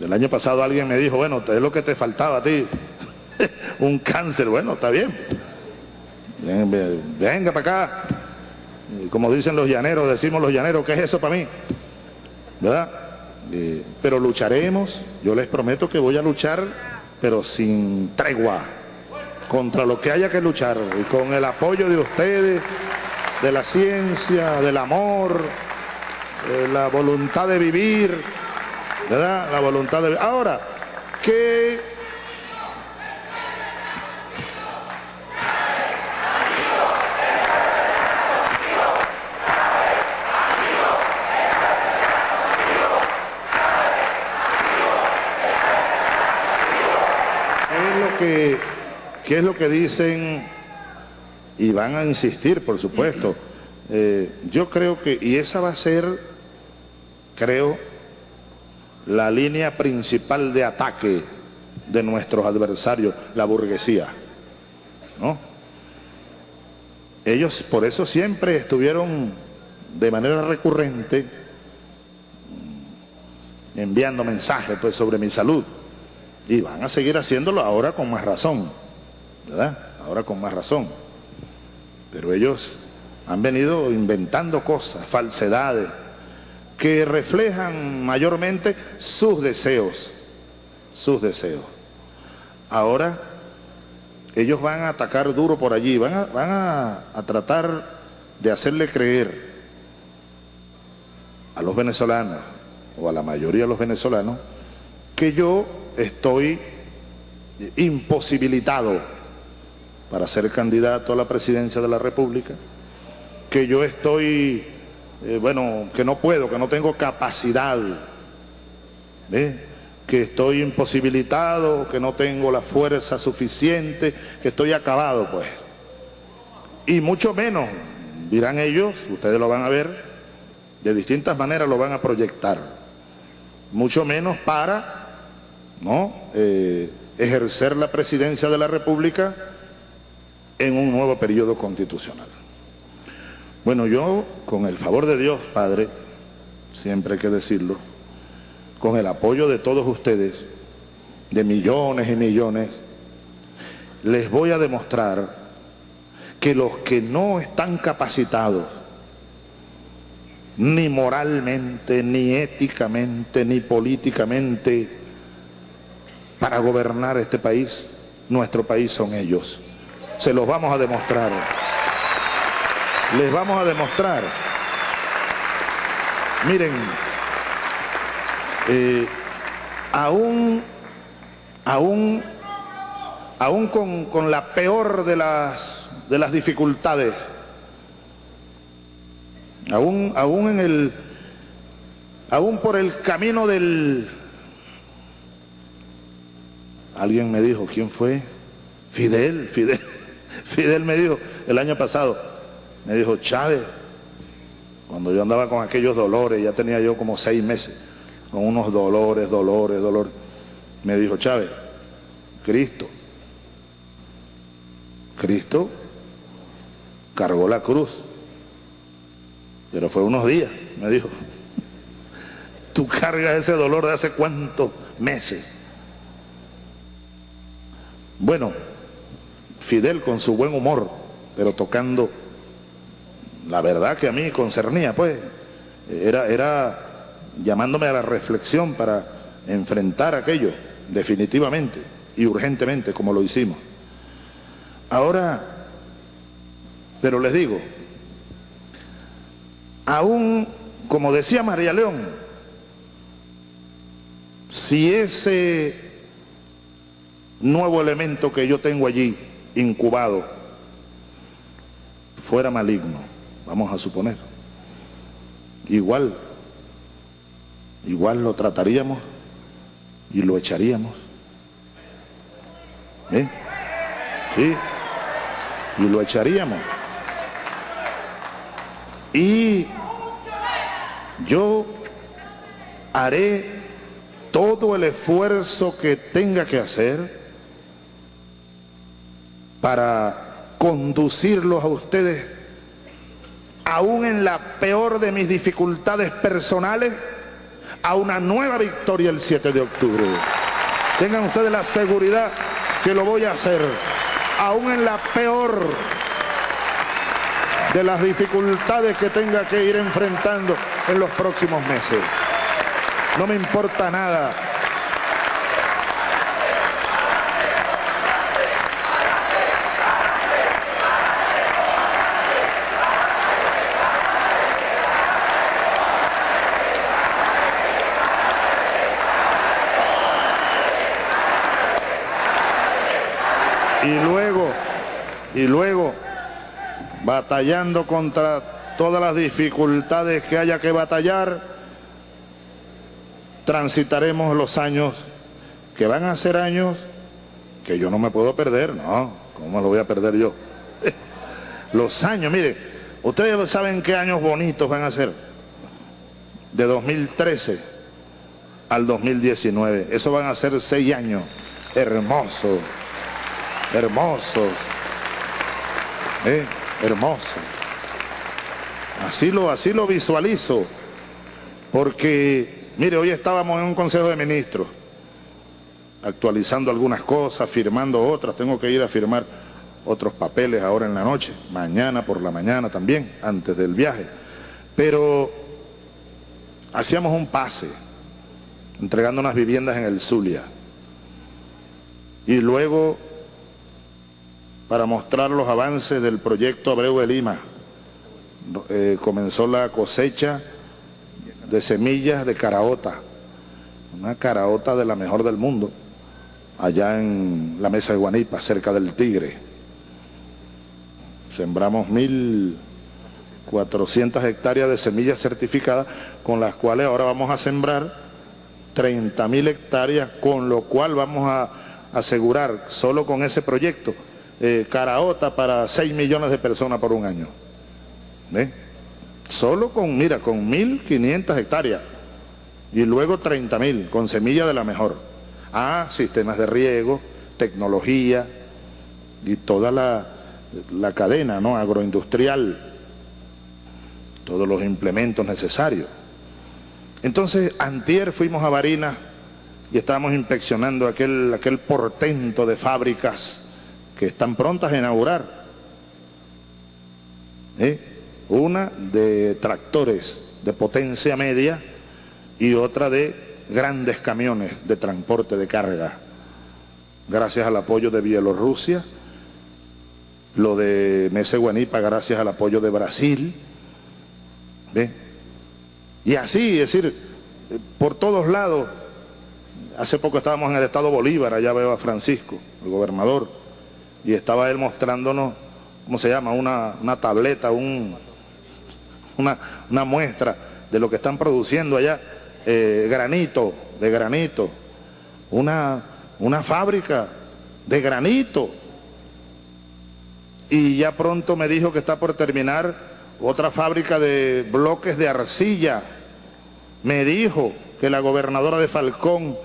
el año pasado alguien me dijo, bueno, es lo que te faltaba a ti, [LAUGHS] un cáncer, bueno, está bien. Venga para acá. Como dicen los llaneros, decimos los llaneros, ¿qué es eso para mí? ¿Verdad? Pero lucharemos, yo les prometo que voy a luchar, pero sin tregua, contra lo que haya que luchar, y con el apoyo de ustedes, de la ciencia, del amor, de la voluntad de vivir, ¿verdad? La voluntad de... Ahora, ¿qué, es lo que, qué es lo que dicen y van a insistir, por supuesto? Eh, yo creo que, y esa va a ser, creo, la línea principal de ataque de nuestros adversarios, la burguesía. ¿no? Ellos por eso siempre estuvieron de manera recurrente enviando mensajes pues, sobre mi salud. Y van a seguir haciéndolo ahora con más razón, ¿verdad? Ahora con más razón. Pero ellos han venido inventando cosas, falsedades, que reflejan mayormente sus deseos, sus deseos. Ahora ellos van a atacar duro por allí, van a, van a, tratar de hacerle creer a los venezolanos, o a la mayoría de los venezolanos, que yo estoy imposibilitado para ser candidato a la presidencia de la República, que yo estoy eh, bueno, que no puedo, que no tengo capacidad, que estoy imposibilitado, que no tengo la fuerza suficiente, que estoy acabado, pues. Y mucho menos, dirán ellos, ustedes lo van a ver, de distintas maneras lo van a proyectar, mucho menos para ¿no? Eh, ejercer la presidencia de la República en un nuevo periodo constitucional. Bueno, yo, con el favor de Dios, Padre, siempre hay que decirlo, con el apoyo de todos ustedes, de millones y millones, les voy a demostrar que los que no están capacitados, ni moralmente, ni éticamente, ni políticamente, para gobernar este país, nuestro país son ellos. Se los vamos a demostrar les vamos a demostrar. Miren, eh, aún, aún, aún con, con, la peor de las, de las dificultades, aún, aún en el, aún por el camino del, alguien me dijo, ¿quién fue? Fidel, Fidel, [LAUGHS] Fidel me dijo el año pasado, me dijo, Chávez, cuando yo andaba con aquellos dolores, ya tenía yo como seis meses, con unos dolores, dolores, dolores, me dijo, Chávez, Cristo, Cristo cargó la cruz, pero fue unos días, me dijo, [LAUGHS] tú cargas ese dolor de hace cuántos meses. Bueno, Fidel con su buen humor, pero tocando la verdad que a mí concernía, pues, era, era llamándome a la reflexión para enfrentar aquello, definitivamente y urgentemente, como lo hicimos. Ahora, pero les digo, aún, como decía María León, si ese nuevo elemento que yo tengo allí incubado fuera maligno, vamos a suponer, igual, igual lo trataríamos y lo echaríamos. ¿Eh? Sí, y lo echaríamos. Y yo haré todo el esfuerzo que tenga que hacer para conducirlos a ustedes, aún en la peor de mis dificultades personales, a una nueva victoria el 7 de octubre. Tengan ustedes la seguridad que lo voy a hacer, aún en la peor de las dificultades que tenga que ir enfrentando en los próximos meses. No me importa nada. Y luego, y luego, batallando contra todas las dificultades que haya que batallar, transitaremos los años que van a ser años que yo no me puedo perder, no, ¿cómo lo voy a perder yo? [LAUGHS] Los años, mire, ustedes saben qué años bonitos van a ser, de 2013 al 2019, eso van a ser seis años hermosos, hermosos, ¿eh? hermosos. Así lo, así lo visualizo, porque Mire, hoy estábamos en un consejo de ministros, actualizando algunas cosas, firmando otras, tengo que ir a firmar otros papeles ahora en la noche, mañana por la mañana también, antes del viaje. Pero hacíamos un pase, entregando unas viviendas en el Zulia. Y luego, para mostrar los avances del proyecto Abreu de Lima, eh, comenzó la cosecha de semillas de caraota, una caraota de la mejor del mundo, allá en la mesa de Guanipa, cerca del Tigre. Sembramos 1.400 hectáreas de semillas certificadas, con las cuales ahora vamos a sembrar 30.000 hectáreas, con lo cual vamos a asegurar, solo con ese proyecto, eh, caraota para 6 millones de personas por un año. Solo con, mira, con 1.500 hectáreas y luego 30.000 con semilla de la mejor. Ah, sistemas de riego, tecnología y toda la, la cadena ¿no? agroindustrial, todos los implementos necesarios. Entonces, antier fuimos a Barinas y estábamos inspeccionando aquel, aquel portento de fábricas que están prontas a inaugurar. ¿Eh? Una de tractores de potencia media y otra de grandes camiones de transporte de carga. Gracias al apoyo de Bielorrusia, lo de Mese Guanipa gracias al apoyo de Brasil. Y así, es decir, por todos lados. Hace poco estábamos en el estado Bolívar, allá veo a Francisco, el gobernador, y estaba él mostrándonos, ¿cómo se llama? Una, una tableta, un, una, muestra de lo que están produciendo allá, eh, granito, de granito, una, una fábrica de granito. Y ya pronto me dijo que está por terminar otra fábrica de bloques de arcilla. Me dijo que la gobernadora de Falcón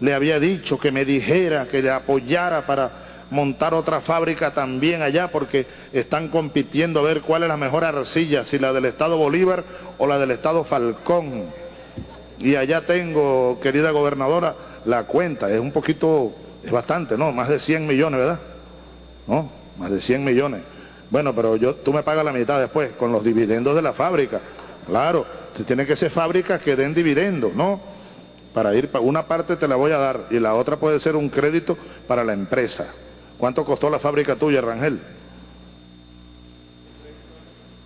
le había dicho que me dijera, que le apoyara para montar otra fábrica también allá porque están compitiendo a ver cuál es la mejor arcilla, si la del Estado Bolívar o la del Estado Falcón. Y allá tengo, querida gobernadora, la cuenta, es un poquito, es bastante, ¿no? Más de 100 millones, ¿verdad? ¿No? Más de 100 millones. Bueno, pero yo, tú me pagas la mitad después, con los dividendos de la fábrica. Claro, tiene que ser fábricas que den dividendos, ¿no? Para ir, una parte te la voy a dar y la otra puede ser un crédito para la empresa. ¿Cuánto costó la fábrica tuya, Rangel?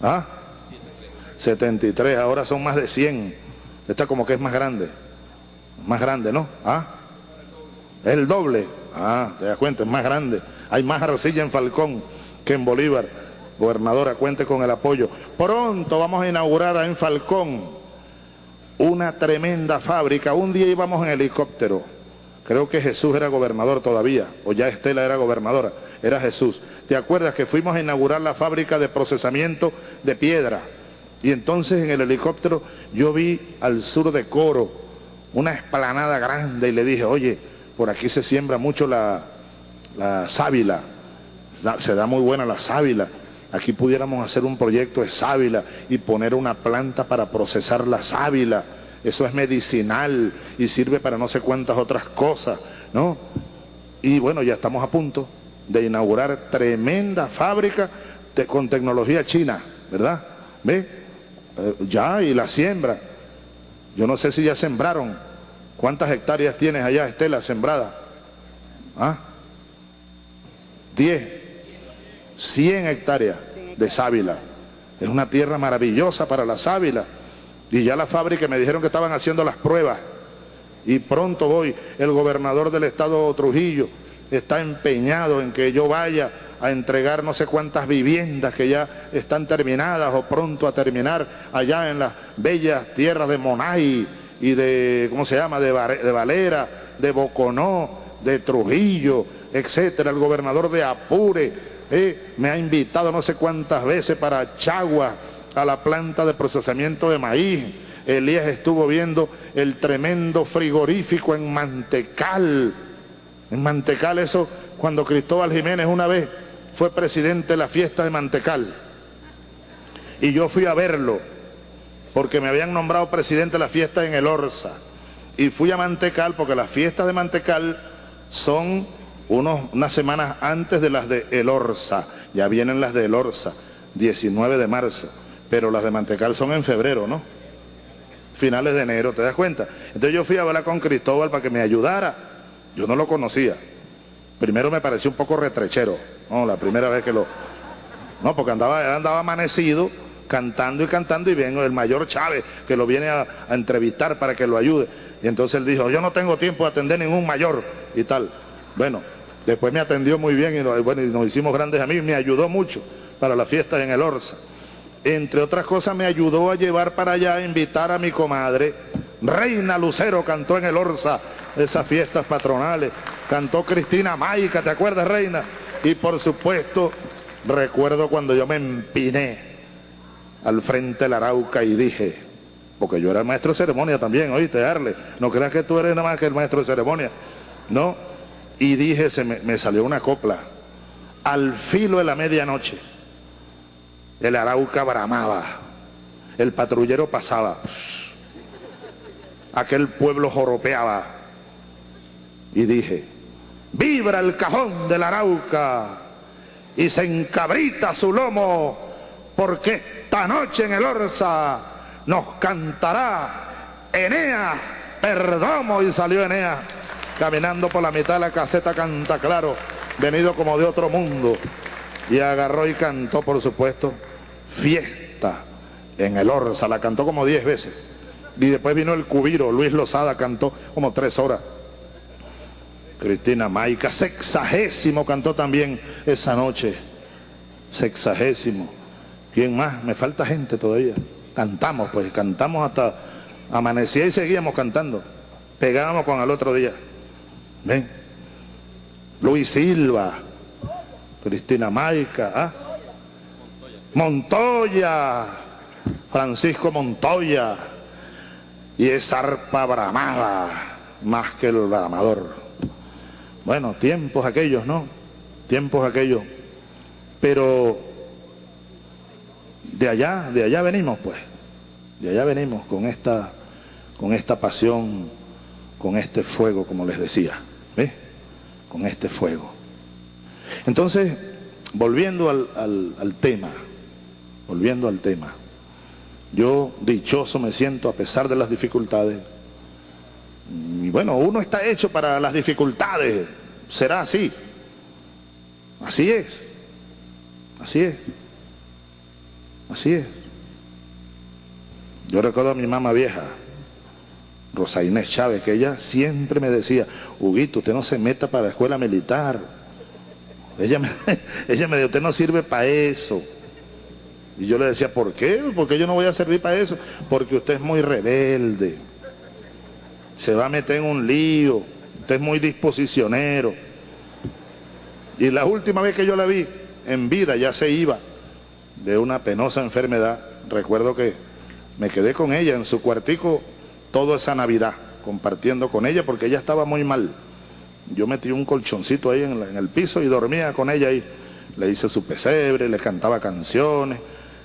¿Ah? 73, ahora son más de 100. Esta como que es más grande. Más grande, ¿no? ¿Ah? El doble. Ah, te das cuenta, es más grande. Hay más arcilla en Falcón que en Bolívar. Gobernadora, cuente con el apoyo. Pronto vamos a inaugurar en Falcón una tremenda fábrica. Un día íbamos en helicóptero. Creo que Jesús era gobernador todavía, o ya Estela era gobernadora. Era Jesús. ¿Te acuerdas que fuimos a inaugurar la fábrica de procesamiento de piedra? Y entonces en el helicóptero yo vi al sur de Coro una esplanada grande y le dije, oye, por aquí se siembra mucho la, la sábila, se da muy buena la sábila. Aquí pudiéramos hacer un proyecto de sábila y poner una planta para procesar la sábila. Eso es medicinal y sirve para no sé cuántas otras cosas, ¿no? Y bueno, ya estamos a punto de inaugurar tremenda fábrica con tecnología china, ¿verdad? ¿Ve? Eh, ya, y la siembra. Yo no sé si ya sembraron. ¿Cuántas hectáreas tienes allá, Estela, sembrada? ¿Ah? 10, 100 hectáreas de sábila. Es una tierra maravillosa para la sábila. Y ya la fábrica me dijeron que estaban haciendo las pruebas. Y pronto voy, el gobernador del estado Trujillo está empeñado en que yo vaya a entregar no sé cuántas viviendas que ya están terminadas o pronto a terminar allá en las bellas tierras de Monay y de, ¿cómo se llama?, de, Valera, de Boconó, de Trujillo, etcétera. El gobernador de Apure eh, me ha invitado no sé cuántas veces para Chagua, a la planta de procesamiento de maíz. Elías estuvo viendo el tremendo frigorífico en Mantecal. En Mantecal eso, cuando Cristóbal Jiménez una vez fue presidente de la fiesta de Mantecal. Y yo fui a verlo, porque me habían nombrado presidente de la fiesta en el Orsa. Y fui a Mantecal, porque las fiestas de Mantecal son unas semanas antes de las de El Orsa. Ya vienen las de El Orsa, 19 de marzo. Pero las de Mantecal son en febrero, ¿no? Finales de enero, ¿te das cuenta? Entonces yo fui a hablar con Cristóbal para que me ayudara. Yo no lo conocía. Primero me pareció un poco retrechero, no, la primera vez que lo... No, porque andaba, andaba amanecido cantando y cantando y viene el mayor Chávez que lo viene a, entrevistar para que lo ayude. Y entonces él dijo, yo no tengo tiempo de atender ningún mayor y tal. Bueno, después me atendió muy bien y, bueno, nos hicimos grandes amigos, me ayudó mucho para la fiesta en el Orsa. Entre otras cosas me ayudó a llevar para allá, a invitar a mi comadre. Reina Lucero cantó en el Orsa esas fiestas patronales cantó Cristina Maica, ¿te acuerdas, Reina? Y por supuesto, recuerdo cuando yo me empiné al frente de la Arauca y dije, porque yo era el maestro de ceremonia también, oíste, Arle, no creas que tú eres nada más que el maestro de ceremonia, ¿no? Y dije, se me, salió una copla, al filo de la medianoche, el Arauca bramaba, el patrullero pasaba, aquel pueblo joropeaba, y dije, vibra el cajón del Arauca y se encabrita su lomo, porque esta noche en el Orsa nos cantará Enea Perdomo, y salió Enea caminando por la mitad de la caseta canta claro, venido como de otro mundo, y agarró y cantó, por supuesto, fiesta en el Orsa, la cantó como diez veces. Y después vino el cubiro, Luis Lozada cantó como tres horas. Cristina Maica, sexagésimo cantó también esa noche, sexagésimo. ¿Quién más? Me falta gente todavía. Cantamos, pues, cantamos hasta amanecía y seguíamos cantando. Pegábamos con el otro día. ¿Ven? Luis Silva, Cristina Maica, ¿ah? Montoya, Francisco Montoya, y esa arpa bramada más que el bramador. Bueno, tiempos aquellos, ¿no? Tiempos aquellos. Pero de allá, de allá venimos, pues. De allá venimos con esta, con esta pasión, con este fuego, como les decía. ¿Ves? Con este fuego. Entonces, volviendo al, al tema, volviendo al tema, yo dichoso me siento a pesar de las dificultades, y bueno, uno está hecho para las dificultades, será así. Así es. Así es. Así es. Yo recuerdo a mi mamá vieja, Rosa Inés Chávez, que ella siempre me decía, Huguito, usted no se meta para la escuela militar. Ella me, [LAUGHS] ella me dijo, usted no sirve para eso. Y yo le decía, ¿por qué? Porque yo no voy a servir para eso. Porque usted es muy rebelde. Se va a meter en un lío. Usted es muy disposicionero. Y la última vez que yo la vi, en vida, ya se iba de una penosa enfermedad. Recuerdo que me quedé con ella en su cuartico toda esa Navidad, compartiendo con ella, porque ella estaba muy mal. Yo metí un colchoncito ahí en, el piso y dormía con ella ahí. Le hice su pesebre, le cantaba canciones,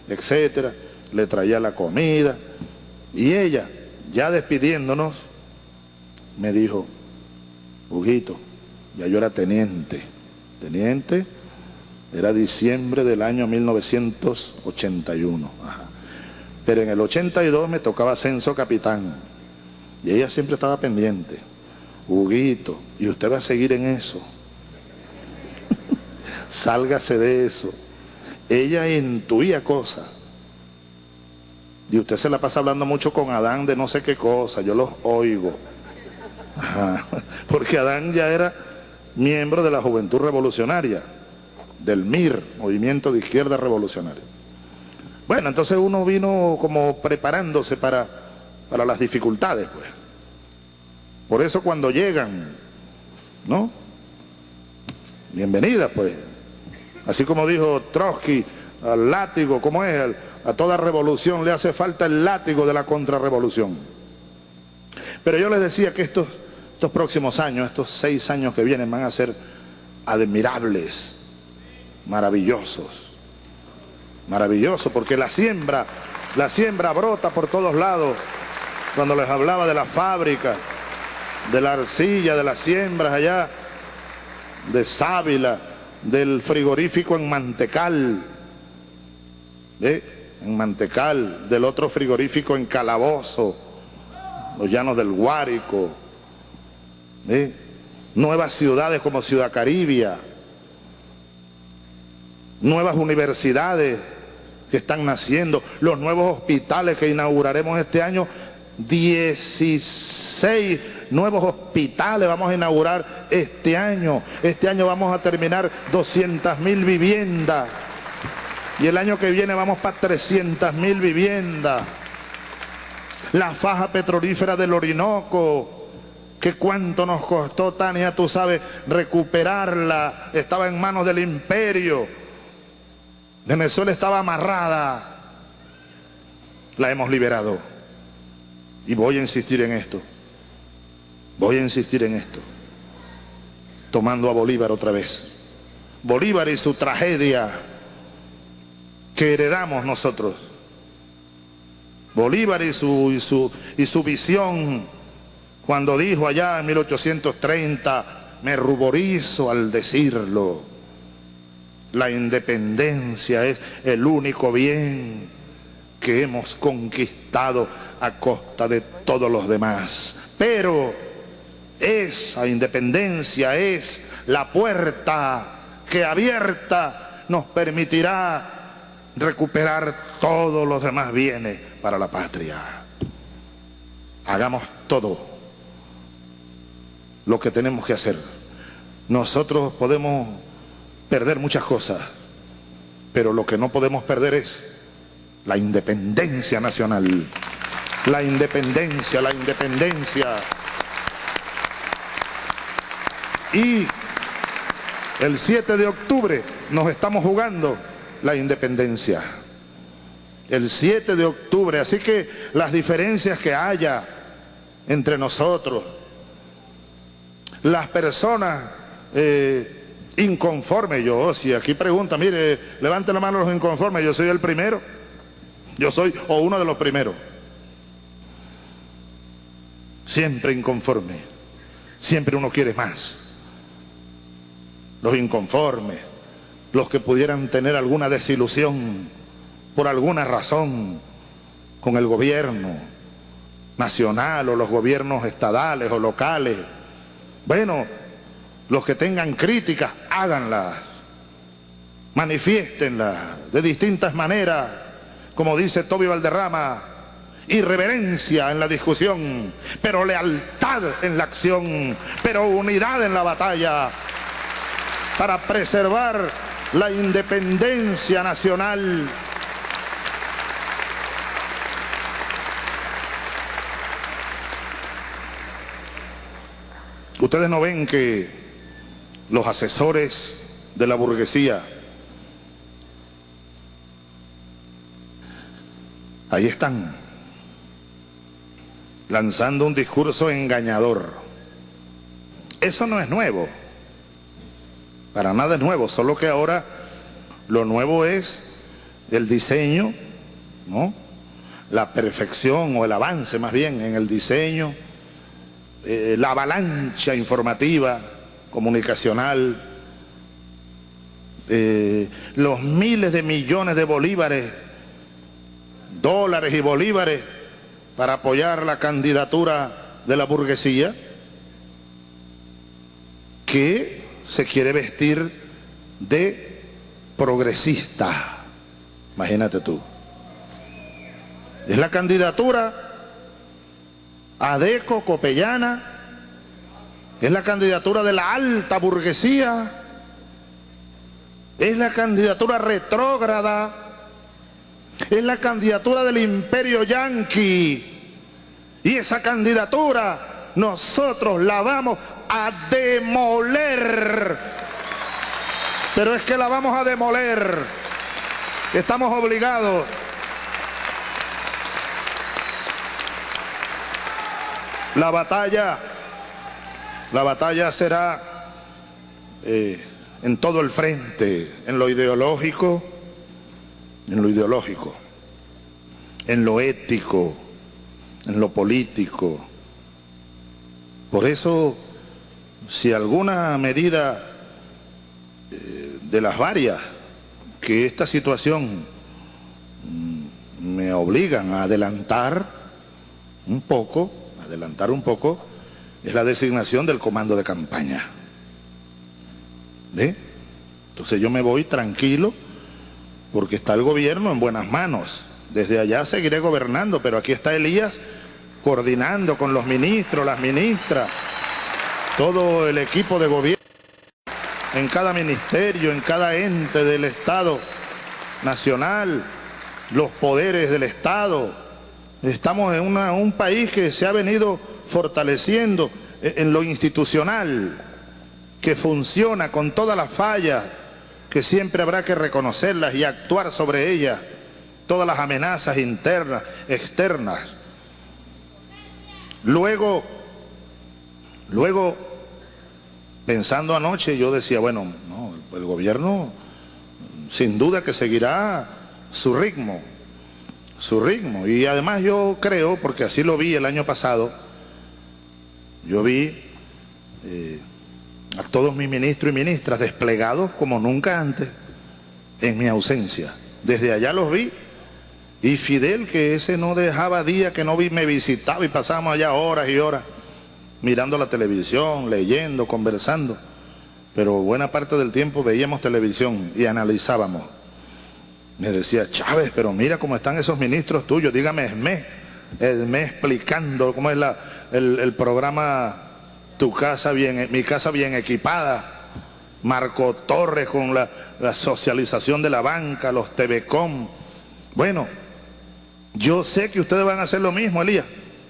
etcétera, le traía la comida. Y ella, ya despidiéndonos, me dijo, Huguito, ya yo era teniente. Teniente, era diciembre del año 1981. Pero en el 82 me tocaba ascenso capitán. Y ella siempre estaba pendiente. Huguito, y usted va a seguir en eso. [LAUGHS] Sálgase de eso. Ella intuía cosas. Y usted se la pasa hablando mucho con Adán de no sé qué cosa, yo los oigo. [LAUGHS] Porque Adán ya era miembro de la Juventud Revolucionaria, del MIR, Movimiento de Izquierda Revolucionaria. Bueno, entonces uno vino como preparándose para, para las dificultades, pues. Por eso cuando llegan, ¿no? Bienvenida, pues. Así como dijo Trotsky, al látigo, ¿cómo es? A toda revolución le hace falta el látigo de la contrarrevolución. Pero yo les decía que estos, estos próximos años, estos seis años que vienen, van a ser admirables, maravillosos. Maravillosos, porque la siembra, la siembra brota por todos lados. Cuando les hablaba de la fábrica, de la arcilla, de las siembras allá, de Sábila, del frigorífico en Mantecal, en Mantecal, del otro frigorífico en Calabozo, los llanos del Guárico, nuevas ciudades como Ciudad Caribia, nuevas universidades que están naciendo, los nuevos hospitales que inauguraremos este año, 16 nuevos hospitales vamos a inaugurar este año. Este año vamos a terminar 200 mil viviendas. Y el año que viene vamos para 300 mil viviendas. La faja petrolífera del Orinoco, que cuánto nos costó, Tania, tú sabes, recuperarla. Estaba en manos del imperio. Venezuela estaba amarrada. La hemos liberado. Y voy a insistir en esto. Voy a insistir en esto, tomando a Bolívar otra vez. Bolívar y su tragedia que heredamos nosotros. Bolívar y su, y su, y su visión cuando dijo allá en 1830, me ruborizo al decirlo, la independencia es el único bien que hemos conquistado a costa de todos los demás. Pero esa independencia es la puerta que abierta nos permitirá recuperar todos los demás bienes para la patria. Hagamos todo lo que tenemos que hacer. Nosotros podemos perder muchas cosas, pero lo que no podemos perder es la independencia nacional. La independencia, la independencia. Y el 7 de octubre nos estamos jugando la independencia. El 7 de octubre. Así que las diferencias que haya entre nosotros, las personas eh, inconformes, yo, si aquí pregunta, mire, levante la mano los inconformes, yo soy el primero. Yo soy o uno de los primeros. Siempre inconforme. Siempre uno quiere más los inconformes, los que pudieran tener alguna desilusión por alguna razón con el gobierno nacional o los gobiernos estadales o locales. Bueno, los que tengan críticas, háganlas, manifiéstenlas de distintas maneras, como dice Toby Valderrama, irreverencia en la discusión, pero lealtad en la acción, pero unidad en la batalla para preservar la independencia nacional. Ustedes no ven que los asesores de la burguesía ahí están lanzando un discurso engañador. Eso no es nuevo. Para nada es nuevo, solo que ahora lo nuevo es el diseño, ¿no? La perfección o el avance más bien en el diseño, eh, la avalancha informativa, comunicacional, eh, los miles de millones de bolívares, dólares y bolívares para apoyar la candidatura de la burguesía, que se quiere vestir de progresista. Imagínate tú. Es la candidatura Adeco Copellana, es la candidatura de la alta burguesía, es la candidatura retrógrada, es la candidatura del imperio yanqui. Y esa candidatura nosotros la vamos a demoler. Pero es que la vamos a demoler. Estamos obligados. La batalla, la batalla será eh, en todo el frente, en lo ideológico, en lo ideológico, en lo ético, en lo político. Por eso si alguna medida eh, de las varias que esta situación mm, me obligan a adelantar un poco, adelantar un poco, es la designación del comando de campaña. ¿Ve? Entonces yo me voy tranquilo porque está el gobierno en buenas manos. Desde allá seguiré gobernando, pero aquí está Elías coordinando con los ministros, las ministras, todo el equipo de gobierno, en cada ministerio, en cada ente del Estado nacional, los poderes del Estado. Estamos en un país que se ha venido fortaleciendo en lo institucional, que funciona con todas las fallas, que siempre habrá que reconocerlas y actuar sobre ellas, todas las amenazas internas, externas. Luego, Luego, pensando anoche, yo decía, bueno, el gobierno sin duda que seguirá su ritmo, su ritmo. Y además yo creo, porque así lo vi el año pasado, yo vi eh, a todos mis ministros y ministras desplegados como nunca antes en mi ausencia. Desde allá los vi. Y Fidel, que ese no dejaba día que no vi, me visitaba y pasábamos allá horas y horas mirando la televisión, leyendo, conversando, pero buena parte del tiempo veíamos televisión y analizábamos. Me decía, Chávez, pero mira cómo están esos ministros tuyos, dígame Esme, Esme explicando cómo es la, el, programa Tu casa bien, mi casa bien equipada, Marco Torres con la, la socialización de la banca, los TVCom. Bueno, yo sé que ustedes van a hacer lo mismo, Elías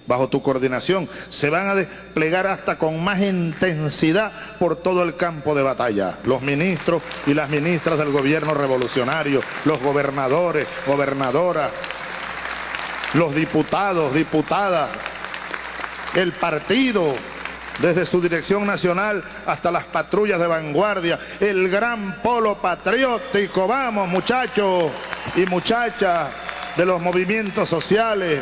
bajo tu coordinación, se van a desplegar hasta con más intensidad por todo el campo de batalla. Los ministros y las ministras del gobierno revolucionario, los gobernadores, gobernadoras, los diputados, diputadas, el partido, desde su dirección nacional hasta las patrullas de vanguardia, el gran polo patriótico, vamos muchachos y muchachas de los movimientos sociales,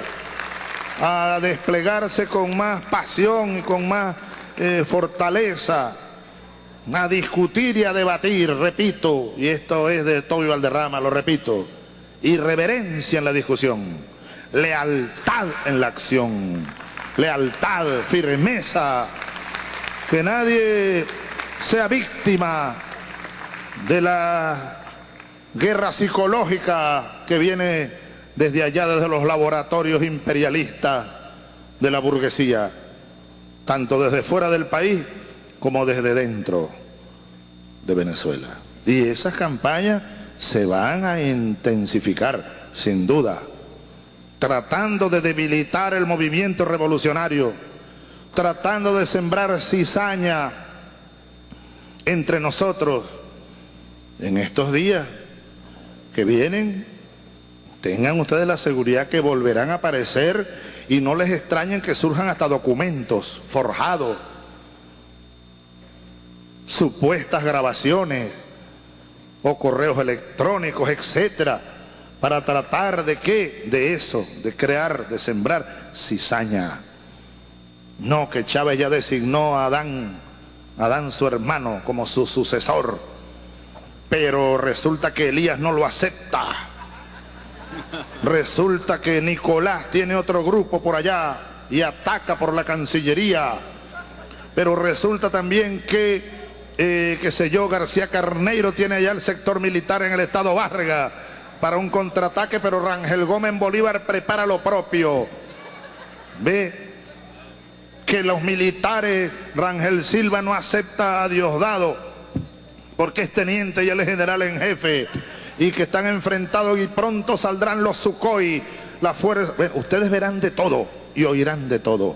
a desplegarse con más pasión y con más eh, fortaleza, a discutir y a debatir, repito, y esto es de Toby Valderrama, lo repito, irreverencia en la discusión, lealtad en la acción, lealtad, firmeza, que nadie sea víctima de la guerra psicológica que viene desde allá, desde los laboratorios imperialistas de la burguesía, tanto desde fuera del país como desde dentro de Venezuela. Y esas campañas se van a intensificar, sin duda, tratando de debilitar el movimiento revolucionario, tratando de sembrar cizaña entre nosotros en estos días que vienen, tengan ustedes la seguridad que volverán a aparecer y no les extrañen que surjan hasta documentos forjados, supuestas grabaciones o correos electrónicos, etcétera, para tratar de qué? De eso, de crear, de sembrar cizaña. No, que Chávez ya designó a Adán, Adán su hermano, como su sucesor, pero resulta que Elías no lo acepta. Resulta que Nicolás tiene otro grupo por allá y ataca por la Cancillería. Pero resulta también que, eh, qué sé yo, García Carneiro tiene allá el sector militar en el estado Vargas para un contraataque, pero Rangel Gómez Bolívar prepara lo propio. Ve que los militares, Rangel Silva no acepta a Diosdado, porque es teniente y él es general en jefe y que están enfrentados y pronto saldrán los Sukhoi, la fuerza. ustedes verán de todo y oirán de todo.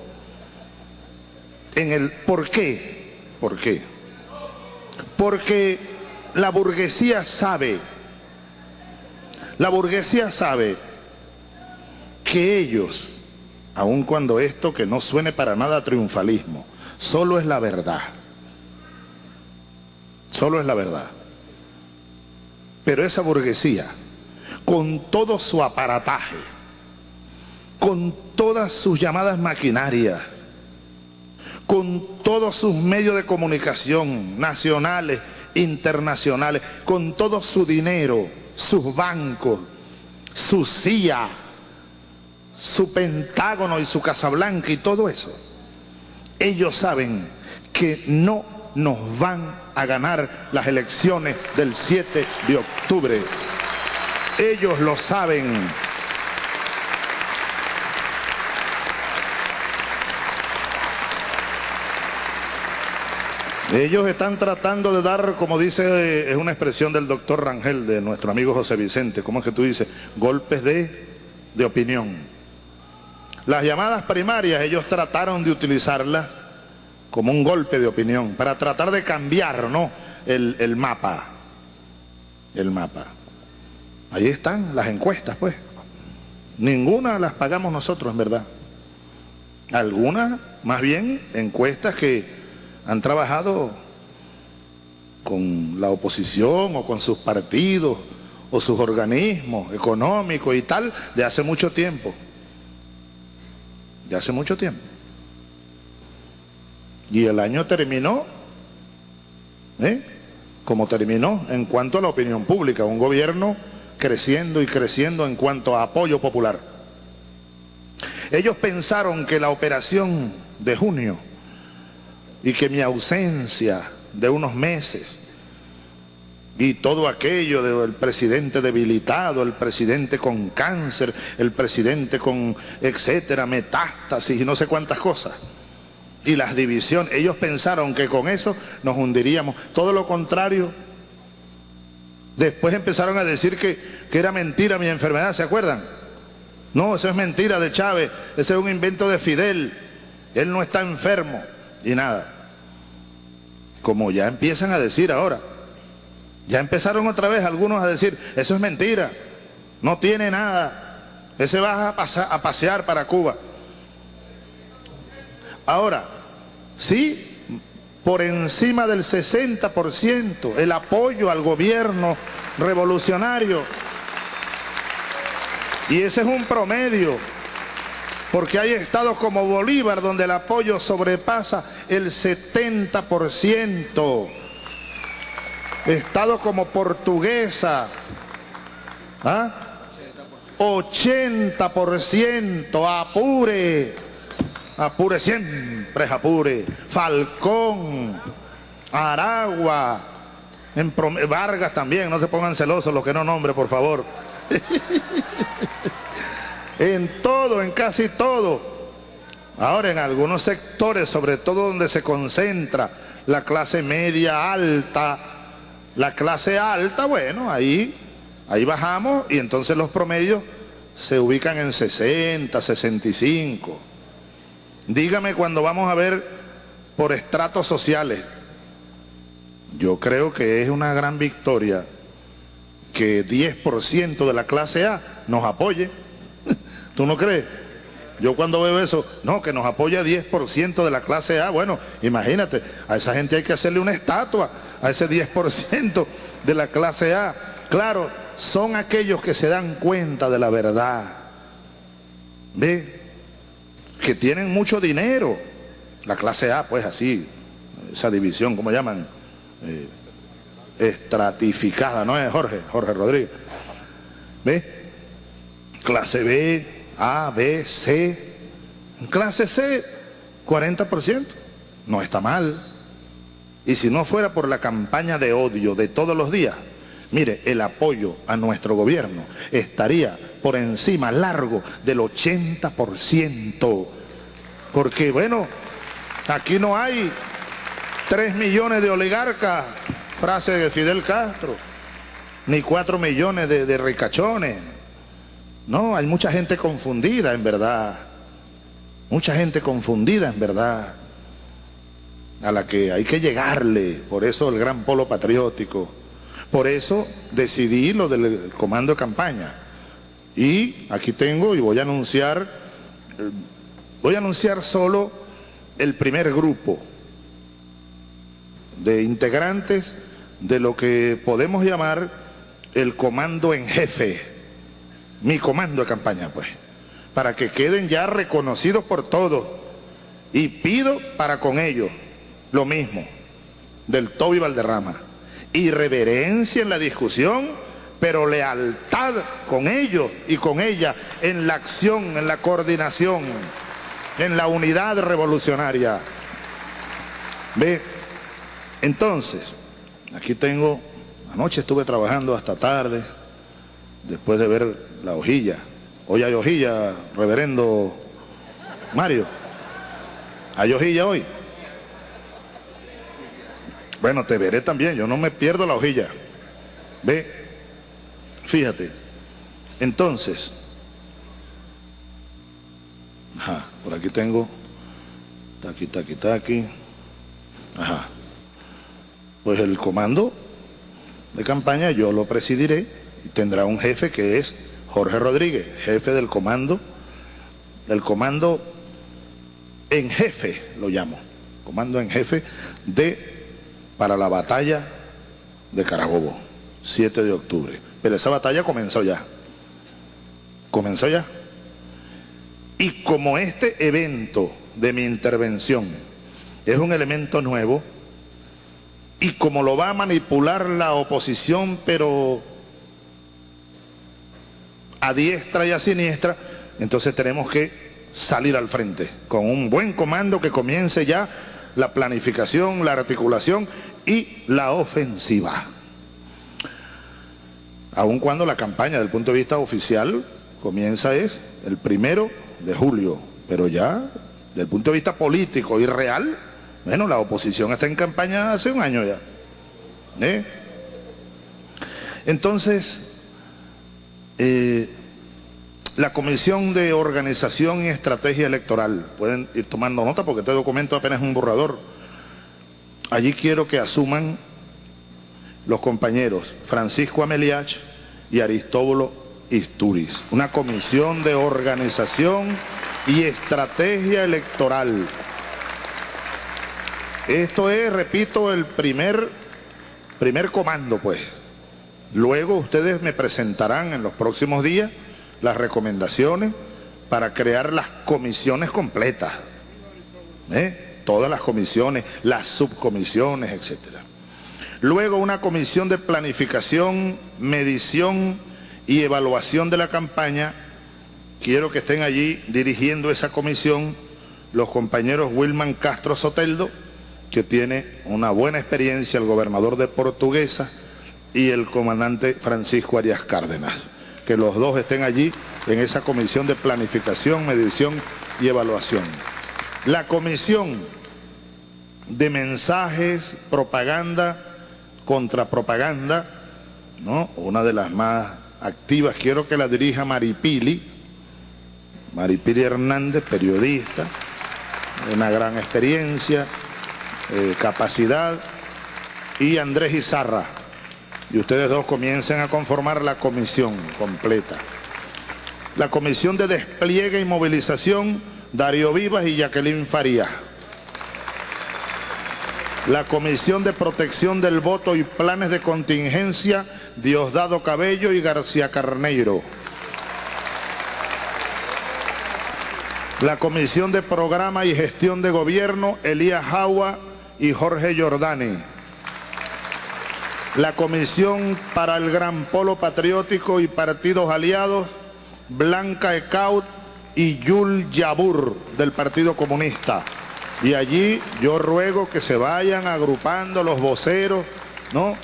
En el ¿por qué? ¿Por qué? Porque la burguesía sabe, la burguesía sabe que ellos, aun cuando esto que no suene para nada triunfalismo, solo es la verdad. Solo es la verdad. Pero esa burguesía, con todo su aparataje, con todas sus llamadas maquinarias, con todos sus medios de comunicación nacionales, internacionales, con todo su dinero, sus bancos, su CIA, su Pentágono y su Casa Blanca y todo eso, ellos saben que no nos van a ganar las elecciones del 7 de octubre. Ellos lo saben. Ellos están tratando de dar, como dice, es una expresión del doctor Rangel, de nuestro amigo José Vicente, ¿cómo es que tú dices? Golpes de, de opinión. Las llamadas primarias, ellos trataron de utilizarlas como un golpe de opinión, para tratar de cambiar ¿no? el, el mapa. El mapa. Ahí están las encuestas, pues. Ninguna las pagamos nosotros, en verdad. Algunas, más bien, encuestas que han trabajado con la oposición o con sus partidos o sus organismos económicos y tal de hace mucho tiempo. De hace mucho tiempo. Y el año terminó, ¿eh? como terminó en cuanto a la opinión pública, un gobierno creciendo y creciendo en cuanto a apoyo popular. Ellos pensaron que la operación de junio y que mi ausencia de unos meses y todo aquello del presidente debilitado, el presidente con cáncer, el presidente con etcétera, metástasis y no sé cuántas cosas, y las divisiones. Ellos pensaron que con eso nos hundiríamos. Todo lo contrario. Después empezaron a decir que, que era mentira mi enfermedad, ¿se acuerdan? No, eso es mentira de Chávez, ese es un invento de Fidel. Él no está enfermo y nada. Como ya empiezan a decir ahora. Ya empezaron otra vez algunos a decir, eso es mentira, no tiene nada, ese va a, a pasear para Cuba. Ahora, sí, por encima del 60% el apoyo al gobierno revolucionario. Y ese es un promedio, porque hay estados como Bolívar donde el apoyo sobrepasa el 70%. Estados como Portuguesa, ¿ah? 80%, Apure, Apure siempre Apure. Falcón, Aragua, en Vargas también, no se pongan celosos los que no nombre, por favor. [LAUGHS] En todo, en casi todo. Ahora en algunos sectores, sobre todo donde se concentra la clase media alta, la clase alta, bueno, ahí, ahí bajamos y entonces los promedios se ubican en 60, 65. Dígame cuando vamos a ver por estratos sociales. Yo creo que es una gran victoria que 10% de la clase A nos apoye. [LAUGHS] ¿Tú no crees? Yo cuando veo eso, no, que nos apoya 10% de la clase A, bueno, imagínate, a esa gente hay que hacerle una estatua, a ese 10% de la clase A. Claro, son aquellos que se dan cuenta de la verdad. ¿Ve? Que tienen mucho dinero. La clase A, pues así, esa división, ¿cómo llaman? Eh, estratificada, ¿no es Jorge? Jorge Rodríguez. ¿Ve? Clase B, A, B, C. Clase C, 40%. No está mal. Y si no fuera por la campaña de odio de todos los días, mire, el apoyo a nuestro gobierno estaría por encima largo del 80%. Porque, bueno, aquí no hay 3 millones de oligarcas, frase de Fidel Castro, ni 4 millones de, de ricachones. No, hay mucha gente confundida en verdad. Mucha gente confundida en verdad. A la que hay que llegarle. Por eso el gran polo patriótico. Por eso decidí lo del comando de campaña. Y aquí tengo y voy a anunciar, eh, voy a anunciar solo el primer grupo de integrantes de lo que podemos llamar el comando en jefe, mi comando de campaña, pues, para que queden ya reconocidos por todos. Y pido para con ellos lo mismo, del Toby Valderrama, irreverencia en la discusión, pero lealtad con ellos y con ella en la acción, en la coordinación, en la unidad revolucionaria. ¿Ve? Entonces, aquí tengo, anoche estuve trabajando hasta tarde, después de ver la hojilla. Hoy hay hojilla, reverendo Mario. ¿Hay hojilla hoy? Bueno, te veré también, yo no me pierdo la hojilla. Ve, fíjate. Entonces, ajá, por aquí tengo, taqui, taqui, taqui, ajá. Pues el comando de campaña yo lo presidiré y tendrá un jefe que es Jorge Rodríguez, jefe del comando, del comando en jefe, lo llamo, comando en jefe de para la batalla de Carabobo, 7 de octubre. Pero esa batalla comenzó ya. Comenzó ya. Y como este evento de mi intervención es un elemento nuevo, y como lo va a manipular la oposición, pero a diestra y a siniestra, entonces tenemos que salir al frente con un buen comando que comience ya la planificación, la articulación y la ofensiva. Aun cuando la campaña desde el punto de vista oficial comienza es el primero de julio, pero ya desde el punto de vista político y real, bueno, la oposición está en campaña hace un año ya. ¿eh? Entonces, eh, la Comisión de Organización y Estrategia Electoral, pueden ir tomando nota porque este documento apenas es un borrador. Allí quiero que asuman los compañeros Francisco Ameliach y Aristóbulo Isturiz. Una comisión de organización y estrategia electoral. Esto es, repito, el primer, primer comando, pues. Luego ustedes me presentarán en los próximos días las recomendaciones para crear las comisiones completas. ¿eh? Todas las comisiones, las subcomisiones, etc. Luego una comisión de planificación, medición y evaluación de la campaña. Quiero que estén allí dirigiendo esa comisión los compañeros Wilman Castro Soteldo, que tiene una buena experiencia, el gobernador de Portuguesa, y el comandante Francisco Arias Cárdenas. que los dos estén allí en esa comisión de planificación, medición y evaluación. La comisión de mensajes, propaganda, contrapropaganda, ¿no? una de las más activas, quiero que la dirija Maripili, Maripili Hernández, periodista, una gran experiencia, eh, capacidad, y Andrés Izarra. Y ustedes dos comiencen a conformar la comisión completa. La comisión de despliegue y movilización, Darío Vivas y Jacqueline Farías. La comisión de protección del voto y planes de contingencia, Diosdado Cabello y García Carneiro. La comisión de programa y gestión de gobierno, Elías Jaua y Jorge Giordani la Comisión para el Gran Polo Patriótico y Partidos Aliados, Blanca Ecaut y Yul Yabur del Partido Comunista. Y allí yo ruego que se vayan agrupando los voceros, ¿no?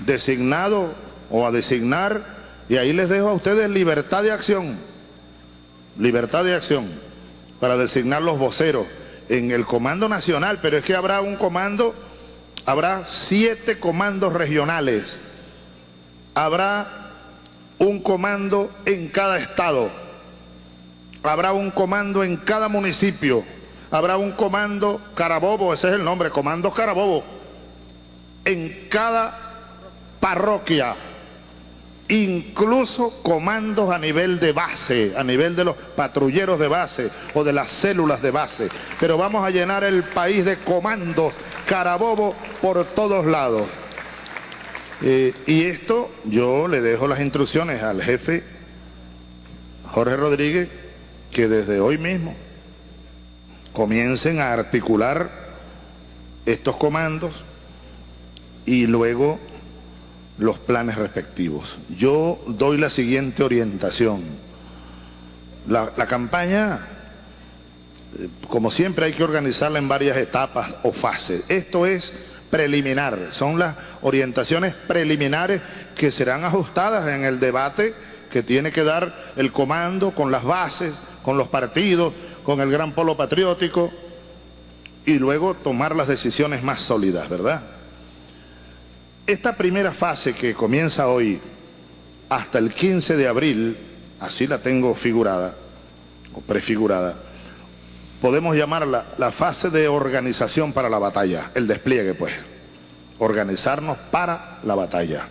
Designados o a designar, y ahí les dejo a ustedes libertad de acción, libertad de acción, para designar los voceros en el Comando Nacional, pero es que habrá un comando habrá siete comandos regionales, habrá un comando en cada estado, habrá un comando en cada municipio, habrá un comando Carabobo, ese es el nombre, comando Carabobo, en cada parroquia, incluso comandos a nivel de base, a nivel de los patrulleros de base o de las células de base. Pero vamos a llenar el país de comandos Carabobo por todos lados. Eh, y esto yo le dejo las instrucciones al jefe Jorge Rodríguez que desde hoy mismo comiencen a articular estos comandos y luego los planes respectivos. Yo doy la siguiente orientación. La, la campaña como siempre hay que organizarla en varias etapas o fases. Esto es preliminar, son las orientaciones preliminares que serán ajustadas en el debate que tiene que dar el comando con las bases, con los partidos, con el gran polo patriótico y luego tomar las decisiones más sólidas, ¿verdad? Esta primera fase que comienza hoy hasta el 15 de abril, así la tengo figurada o prefigurada, podemos llamarla la fase de organización para la batalla, el despliegue pues, organizarnos para la batalla.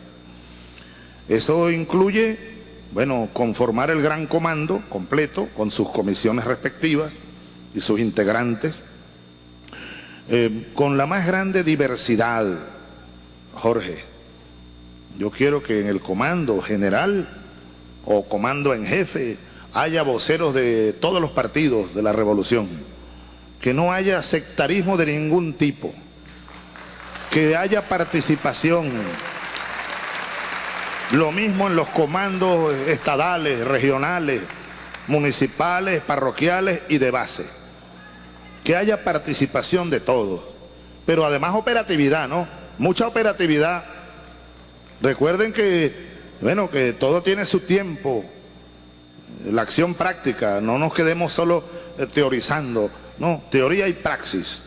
Eso incluye, bueno, conformar el gran comando completo con sus comisiones respectivas y sus integrantes, eh, con la más grande diversidad, Jorge. Yo quiero que en el comando general o comando en jefe haya voceros de todos los partidos de la revolución, que no haya sectarismo de ningún tipo, que haya participación, lo mismo en los comandos estadales, regionales, municipales, parroquiales y de base, que haya participación de todos, pero además operatividad, ¿no? Mucha operatividad. Recuerden que, bueno, que todo tiene su tiempo, la acción práctica, no nos quedemos solo eh, teorizando, no, teoría y praxis.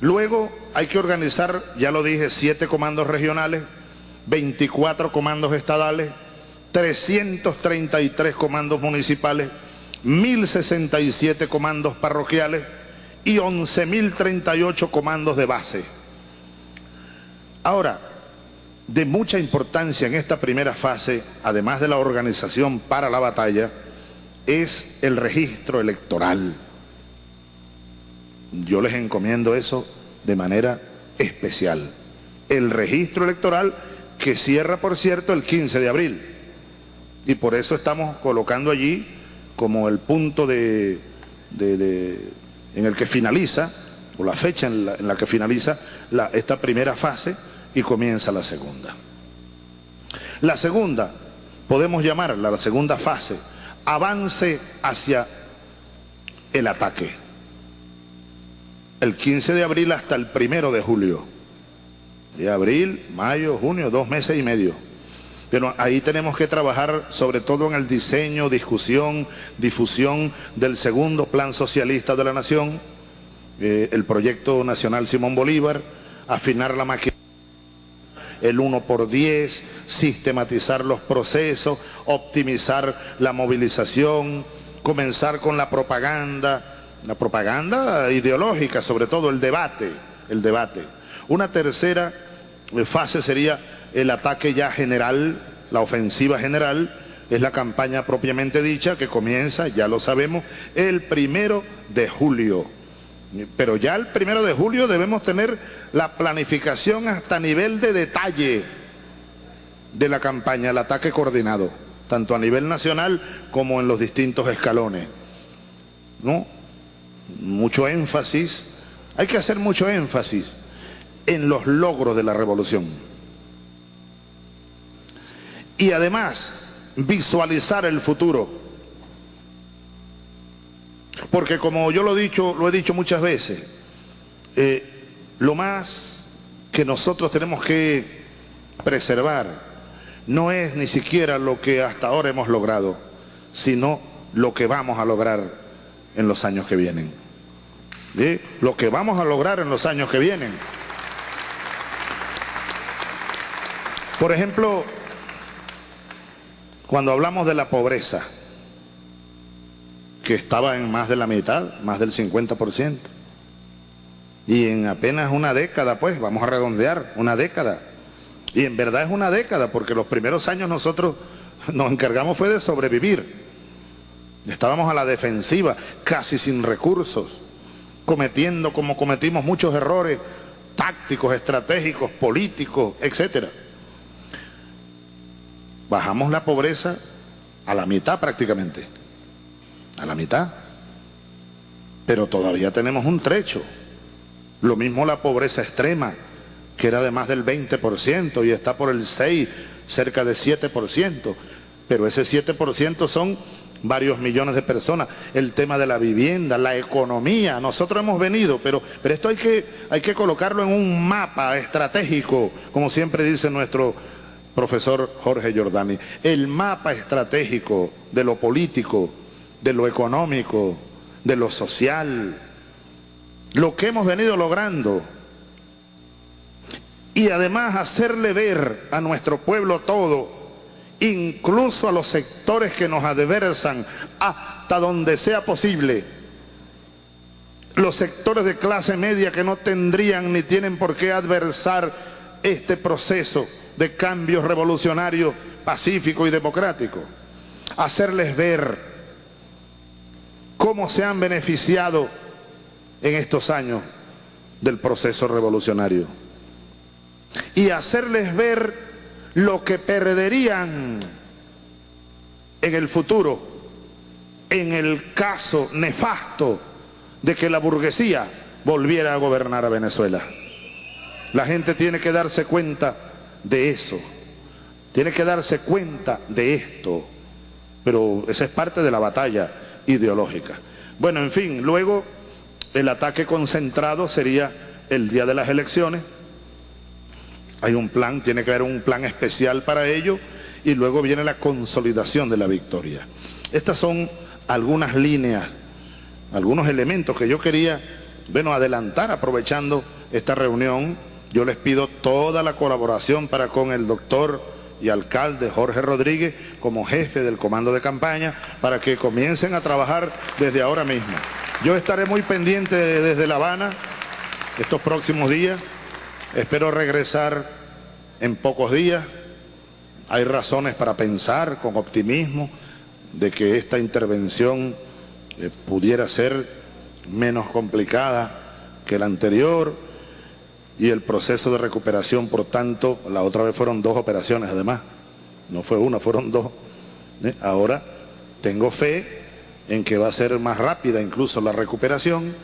Luego hay que organizar, ya lo dije, siete comandos regionales, 24 comandos estadales, 333 comandos municipales, 1067 comandos parroquiales y 11.038 comandos de base. Ahora, de mucha importancia en esta primera fase, además de la organización para la batalla, es el registro electoral. Yo les encomiendo eso de manera especial. El registro electoral que cierra, por cierto, el 15 de abril. Y por eso estamos colocando allí como el punto de, en el que finaliza, o la fecha en la, que finaliza esta primera fase y comienza la segunda. La segunda, podemos llamarla la segunda fase, avance hacia el ataque. El 15 de abril hasta el primero de julio. De abril, mayo, junio, dos meses y medio. Pero ahí tenemos que trabajar sobre todo en el diseño, discusión, difusión del segundo plan socialista de la nación, eh, el proyecto nacional Simón Bolívar, afinar la máquina el 1 por 10, sistematizar los procesos, optimizar la movilización, comenzar con la propaganda, la propaganda ideológica, sobre todo el debate, el debate. Una tercera fase sería el ataque ya general, la ofensiva general, es la campaña propiamente dicha que comienza, ya lo sabemos, el primero de julio. Pero ya el primero de julio debemos tener la planificación hasta nivel de detalle de la campaña, el ataque coordinado, tanto a nivel nacional como en los distintos escalones. ¿No? Mucho énfasis, hay que hacer mucho énfasis en los logros de la revolución. Y además, visualizar el futuro porque como yo lo he dicho, lo he dicho muchas veces, eh, lo más que nosotros tenemos que preservar no es ni siquiera lo que hasta ahora hemos logrado, sino lo que vamos a lograr en los años que vienen. Lo que vamos a lograr en los años que vienen. Por ejemplo, cuando hablamos de la pobreza, que estaba en más de la mitad, más del 50%. Y en apenas una década, pues, vamos a redondear, una década. Y en verdad es una década, porque los primeros años nosotros nos encargamos fue de sobrevivir. Estábamos a la defensiva, casi sin recursos, cometiendo como cometimos muchos errores tácticos, estratégicos, políticos, etc. Bajamos la pobreza a la mitad prácticamente a la mitad. Pero todavía tenemos un trecho. Lo mismo la pobreza extrema, que era de más del 20% y está por el 6, cerca de 7%. Pero ese 7% son varios millones de personas. El tema de la vivienda, la economía. Nosotros hemos venido, pero, pero esto hay que, hay que colocarlo en un mapa estratégico, como siempre dice nuestro profesor Jorge Giordani. El mapa estratégico de lo político, de lo económico, de lo social, lo que hemos venido logrando. Y además hacerle ver a nuestro pueblo todo, incluso a los sectores que nos adversan, hasta donde sea posible, los sectores de clase media que no tendrían ni tienen por qué adversar este proceso de cambio revolucionario, pacífico y democrático. Hacerles ver cómo se han beneficiado en estos años del proceso revolucionario. Y hacerles ver lo que perderían en el futuro, en el caso nefasto de que la burguesía volviera a gobernar a Venezuela. La gente tiene que darse cuenta de eso, tiene que darse cuenta de esto, pero esa es parte de la batalla ideológica. Bueno, en fin, luego el ataque concentrado sería el día de las elecciones. Hay un plan, tiene que haber un plan especial para ello y luego viene la consolidación de la victoria. Estas son algunas líneas, algunos elementos que yo quería, bueno, adelantar aprovechando esta reunión. Yo les pido toda la colaboración para con el doctor y alcalde Jorge Rodríguez como jefe del comando de campaña para que comiencen a trabajar desde ahora mismo. Yo estaré muy pendiente desde La Habana estos próximos días. Espero regresar en pocos días. Hay razones para pensar con optimismo de que esta intervención eh, pudiera ser menos complicada que la anterior y el proceso de recuperación, por tanto, la otra vez fueron dos operaciones además, no fue una, fueron dos. ¿eh? Ahora tengo fe en que va a ser más rápida incluso la recuperación,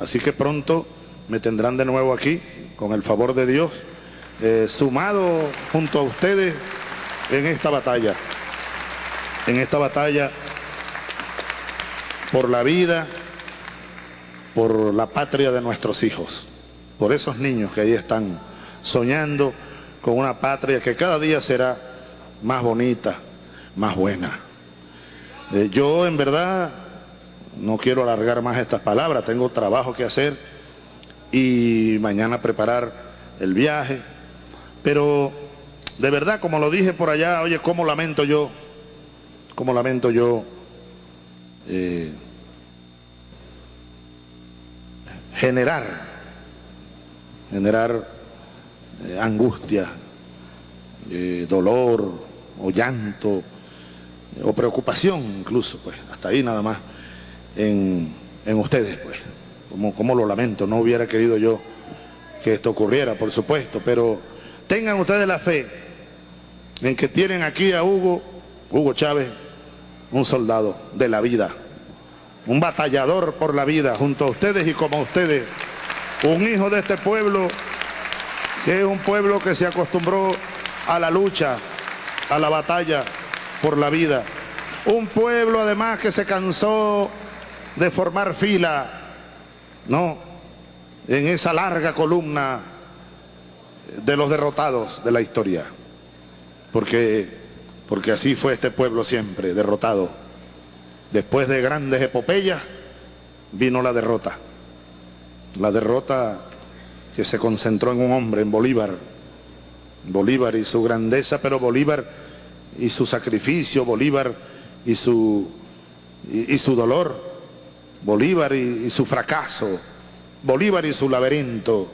así que pronto me tendrán de nuevo aquí, con el favor de Dios, eh, sumado junto a ustedes en esta batalla, en esta batalla por la vida, por la patria de nuestros hijos por esos niños que ahí están soñando con una patria que cada día será más bonita, más buena. Eh, yo en verdad no quiero alargar más estas palabras, tengo trabajo que hacer y mañana preparar el viaje, pero de verdad, como lo dije por allá, oye, cómo lamento yo, cómo lamento yo eh, generar, generar eh, angustia, eh, dolor o llanto o preocupación incluso, pues, hasta ahí nada más en, ustedes, pues, como, como lo lamento, no hubiera querido yo que esto ocurriera, por supuesto, pero tengan ustedes la fe en que tienen aquí a Hugo, Hugo Chávez, un soldado de la vida, un batallador por la vida junto a ustedes y como ustedes, un hijo de este pueblo que es un pueblo que se acostumbró a la lucha, a la batalla por la vida. Un pueblo además que se cansó de formar fila, ¿no? En esa larga columna de los derrotados de la historia. Porque, porque así fue este pueblo siempre, derrotado. Después de grandes epopeyas, vino la derrota. La derrota que se concentró en un hombre, en Bolívar. Bolívar y su grandeza, pero Bolívar y su sacrificio, Bolívar y su, y, su dolor, Bolívar y, y su fracaso, Bolívar y su laberinto,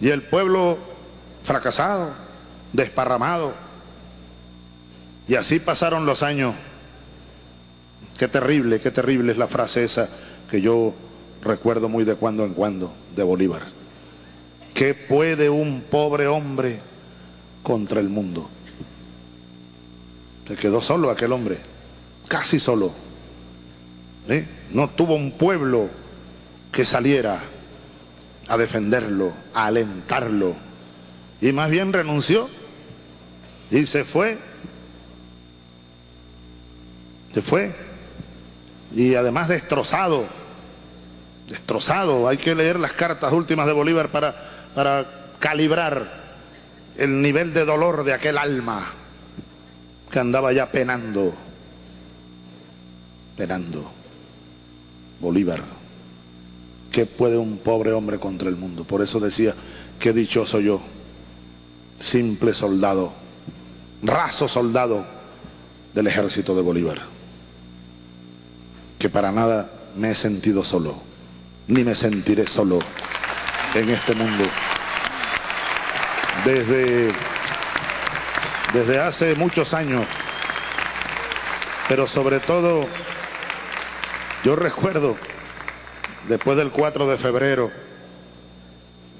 y el pueblo fracasado, desparramado. Y así pasaron los años. Qué terrible, qué terrible es la frase esa que yo recuerdo muy de cuando en cuando de Bolívar. ¿Qué puede un pobre hombre contra el mundo? Se quedó solo aquel hombre, casi solo. No tuvo un pueblo que saliera a defenderlo, a alentarlo. Y más bien renunció y se fue. Se fue. Y además destrozado. Destrozado. Hay que leer las cartas últimas de Bolívar para para calibrar el nivel de dolor de aquel alma que andaba ya penando, penando. Bolívar, ¿qué puede un pobre hombre contra el mundo? Por eso decía, qué dichoso yo, simple soldado, raso soldado del ejército de Bolívar, que para nada me he sentido solo, ni me sentiré solo en este mundo. Desde, desde hace muchos años, pero sobre todo yo recuerdo después del 4 de febrero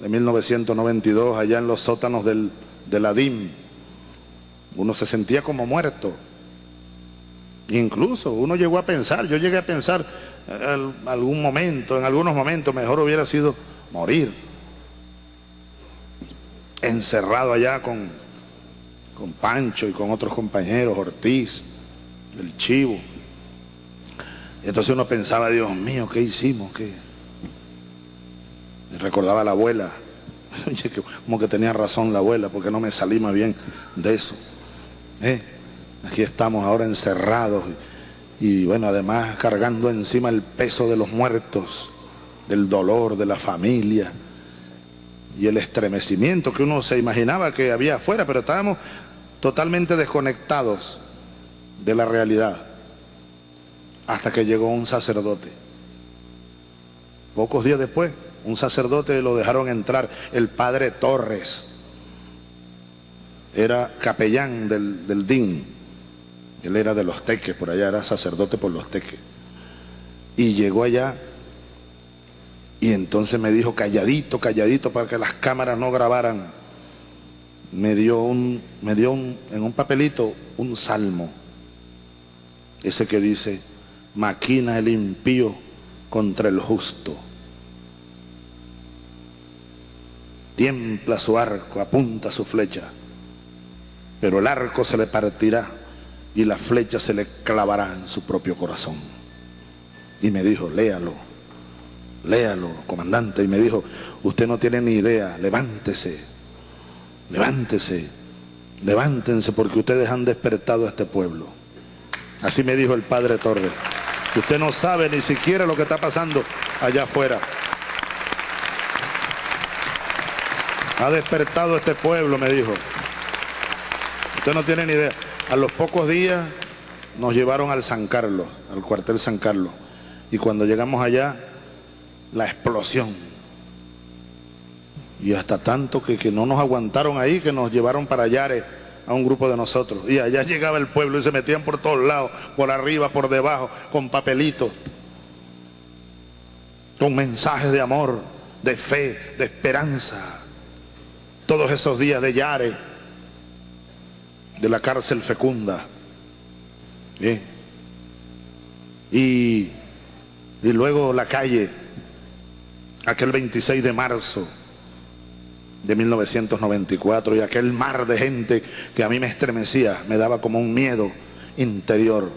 de 1992, allá en los sótanos del, de la DIM, uno se sentía como muerto. Incluso uno llegó a pensar, yo llegué a pensar en algún momento, en algunos momentos, mejor hubiera sido morir. Encerrado allá con, con Pancho y con otros compañeros, Ortiz, el Chivo. Y entonces uno pensaba, Dios mío, ¿qué hicimos? ¿Qué? recordaba a la abuela. [LAUGHS] como que tenía razón la abuela, porque no me salí más bien de eso. ¿Eh? Aquí estamos ahora encerrados y bueno, además cargando encima el peso de los muertos del dolor de la familia y el estremecimiento que uno se imaginaba que había afuera, pero estábamos totalmente desconectados de la realidad hasta que llegó un sacerdote. Pocos días después, un sacerdote lo dejaron entrar, el padre Torres, era capellán del, del DIN, él era de los teques, por allá era sacerdote por los teques, y llegó allá y entonces me dijo, calladito, calladito, para que las cámaras no grabaran. Me dio, un, me dio un, en un papelito un salmo. Ese que dice, maquina el impío contra el justo. Tiempla su arco, apunta su flecha. Pero el arco se le partirá y la flecha se le clavará en su propio corazón. Y me dijo, léalo léalo, comandante. Y me dijo, usted no tiene ni idea, levántese, levántese. levántense porque ustedes han despertado a este pueblo. Así me dijo el padre Torres. Usted no sabe ni siquiera lo que está pasando allá afuera. Ha despertado este pueblo, me dijo. Usted no tiene ni idea. A los pocos días nos llevaron al San Carlos, al cuartel San Carlos. Y cuando llegamos allá, la explosión. Y hasta tanto que, que no nos aguantaron ahí, que nos llevaron para Yare a un grupo de nosotros. Y allá llegaba el pueblo y se metían por todos lados, por arriba, por debajo, con papelitos, con mensajes de amor, de fe, de esperanza. Todos esos días de Yare, de la cárcel fecunda. Y, y luego la calle, aquel 26 de marzo de 1994 y aquel mar de gente que a mí me estremecía, me daba como un miedo interior.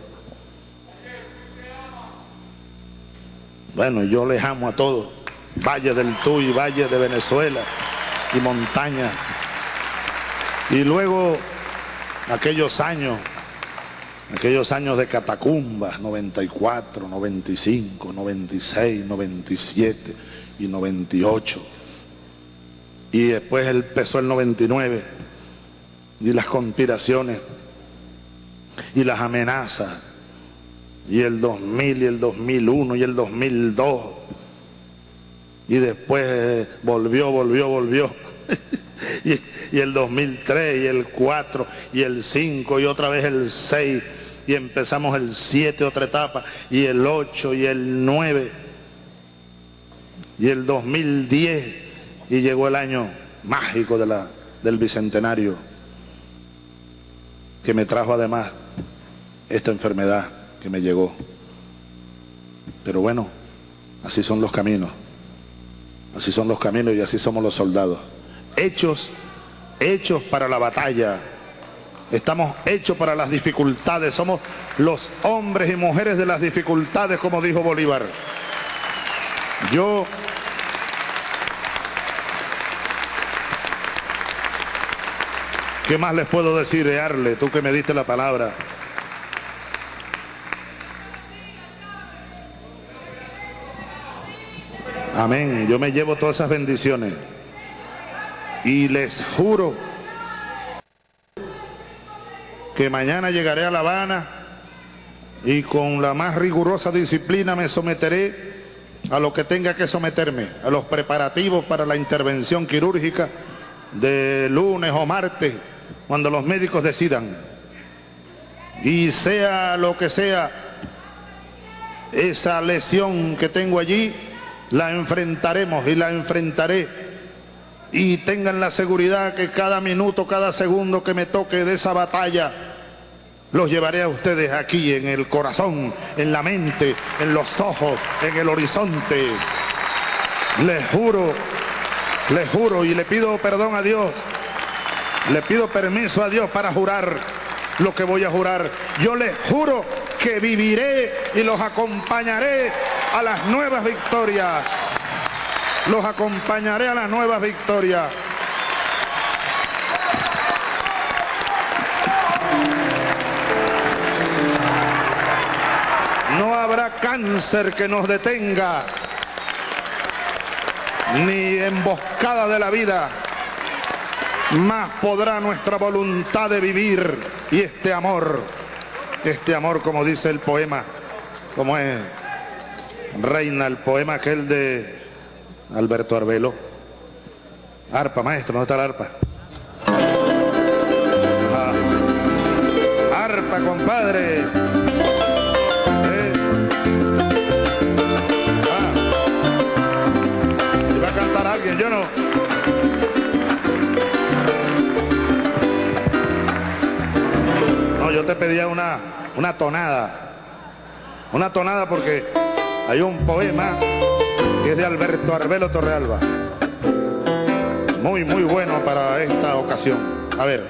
Bueno, yo les amo a todos, Valle del Tuy, Valle de Venezuela y montaña. Y luego aquellos años, aquellos años de catacumbas, 94, 95, 96, 97 y 98 y después empezó el 99 y las conspiraciones y las amenazas y el 2000 y el 2001 y el 2002 y después volvió, volvió, volvió y, el 2003 y el 4 y el 5 y otra vez el 6 y empezamos el 7 otra etapa y el 8 y el 9 y el 2010 y llegó el año mágico de la, del Bicentenario, que me trajo además esta enfermedad que me llegó. Pero bueno, así son los caminos, así son los caminos y así somos los soldados. Hechos, hechos para la batalla, estamos hechos para las dificultades, somos los hombres y mujeres de las dificultades, como dijo Bolívar. Yo ¿Qué más les puedo decir, Arle, tú que me diste la palabra? Amén. Yo me llevo todas esas bendiciones. Y les juro que mañana llegaré a La Habana y con la más rigurosa disciplina me someteré a lo que tenga que someterme, a los preparativos para la intervención quirúrgica de lunes o martes cuando los médicos decidan. Y sea lo que sea esa lesión que tengo allí, la enfrentaremos y la enfrentaré. Y tengan la seguridad que cada minuto, cada segundo que me toque de esa batalla, los llevaré a ustedes aquí en el corazón, en la mente, en los ojos, en el horizonte. Les juro, les juro y le pido perdón a Dios le pido permiso a Dios para jurar lo que voy a jurar. Yo les juro que viviré y los acompañaré a las nuevas victorias. Los acompañaré a las nuevas victorias. No habrá cáncer que nos detenga, ni emboscada de la vida más podrá nuestra voluntad de vivir y este amor, este amor como dice el poema, como es Reina, el poema aquel de Alberto Arbelo. Arpa, maestro, ¿dónde está la arpa? Arpa, compadre. ¿Eh? Ah. va a cantar alguien, yo no. yo te pedía una, una tonada. Una tonada porque hay un poema que es de Alberto Arbelo Torrealba. Muy, muy bueno para esta ocasión. A ver.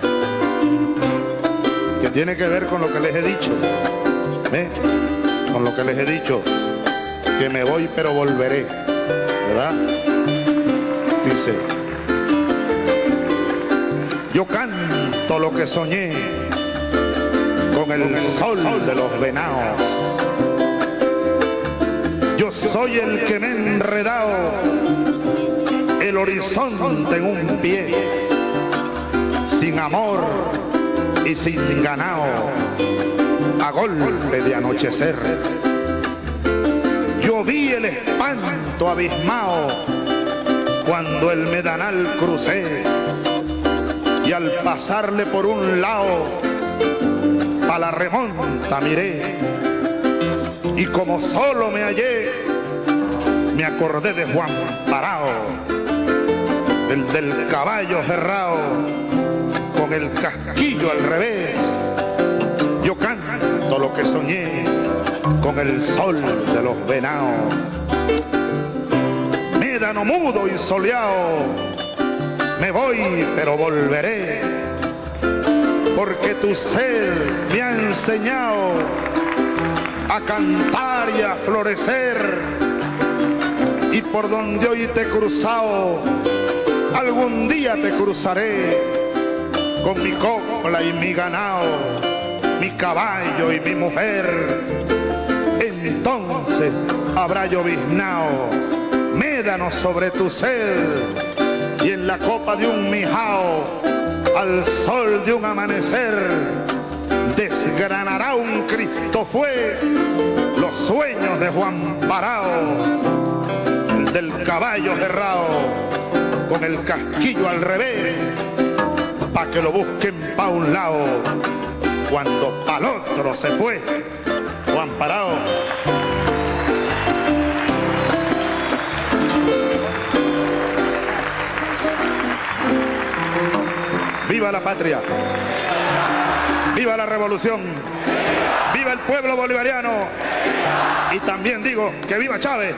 Que tiene que ver con lo que les he dicho. ¿eh? Con lo que les he dicho. Que me voy pero volveré. ¿Verdad? Dice. Yo canto lo que soñé con el sol de los venados. Yo soy el que me he enredado el horizonte en un pie, sin amor y sin ganado, a golpe de anochecer. Yo vi el espanto abismado cuando el medanal crucé y al pasarle por un lado a la remonta miré y como solo me hallé me acordé de Juan Parao el del caballo cerrado con el casquillo al revés. Yo canto lo que soñé con el sol de los venados. Médano mudo y soleado me voy, pero volveré, porque tu sed me ha enseñado a cantar y a florecer, y por donde hoy te he cruzado, algún día te cruzaré con mi copla y mi ganado, mi caballo y mi mujer. Entonces habrá lloviznao, médanos sobre tu sed y en la copa de un mijao, al sol de un amanecer, desgranará un Cristo fue los sueños de Juan Parao, el del caballo cerrado, con el casquillo al revés, pa' que lo busquen pa' un lado, cuando pa'l otro se fue Juan Parao. ¡Viva la patria! ¡Viva la revolución! ¡Viva el pueblo bolivariano! Y también digo que viva Chávez.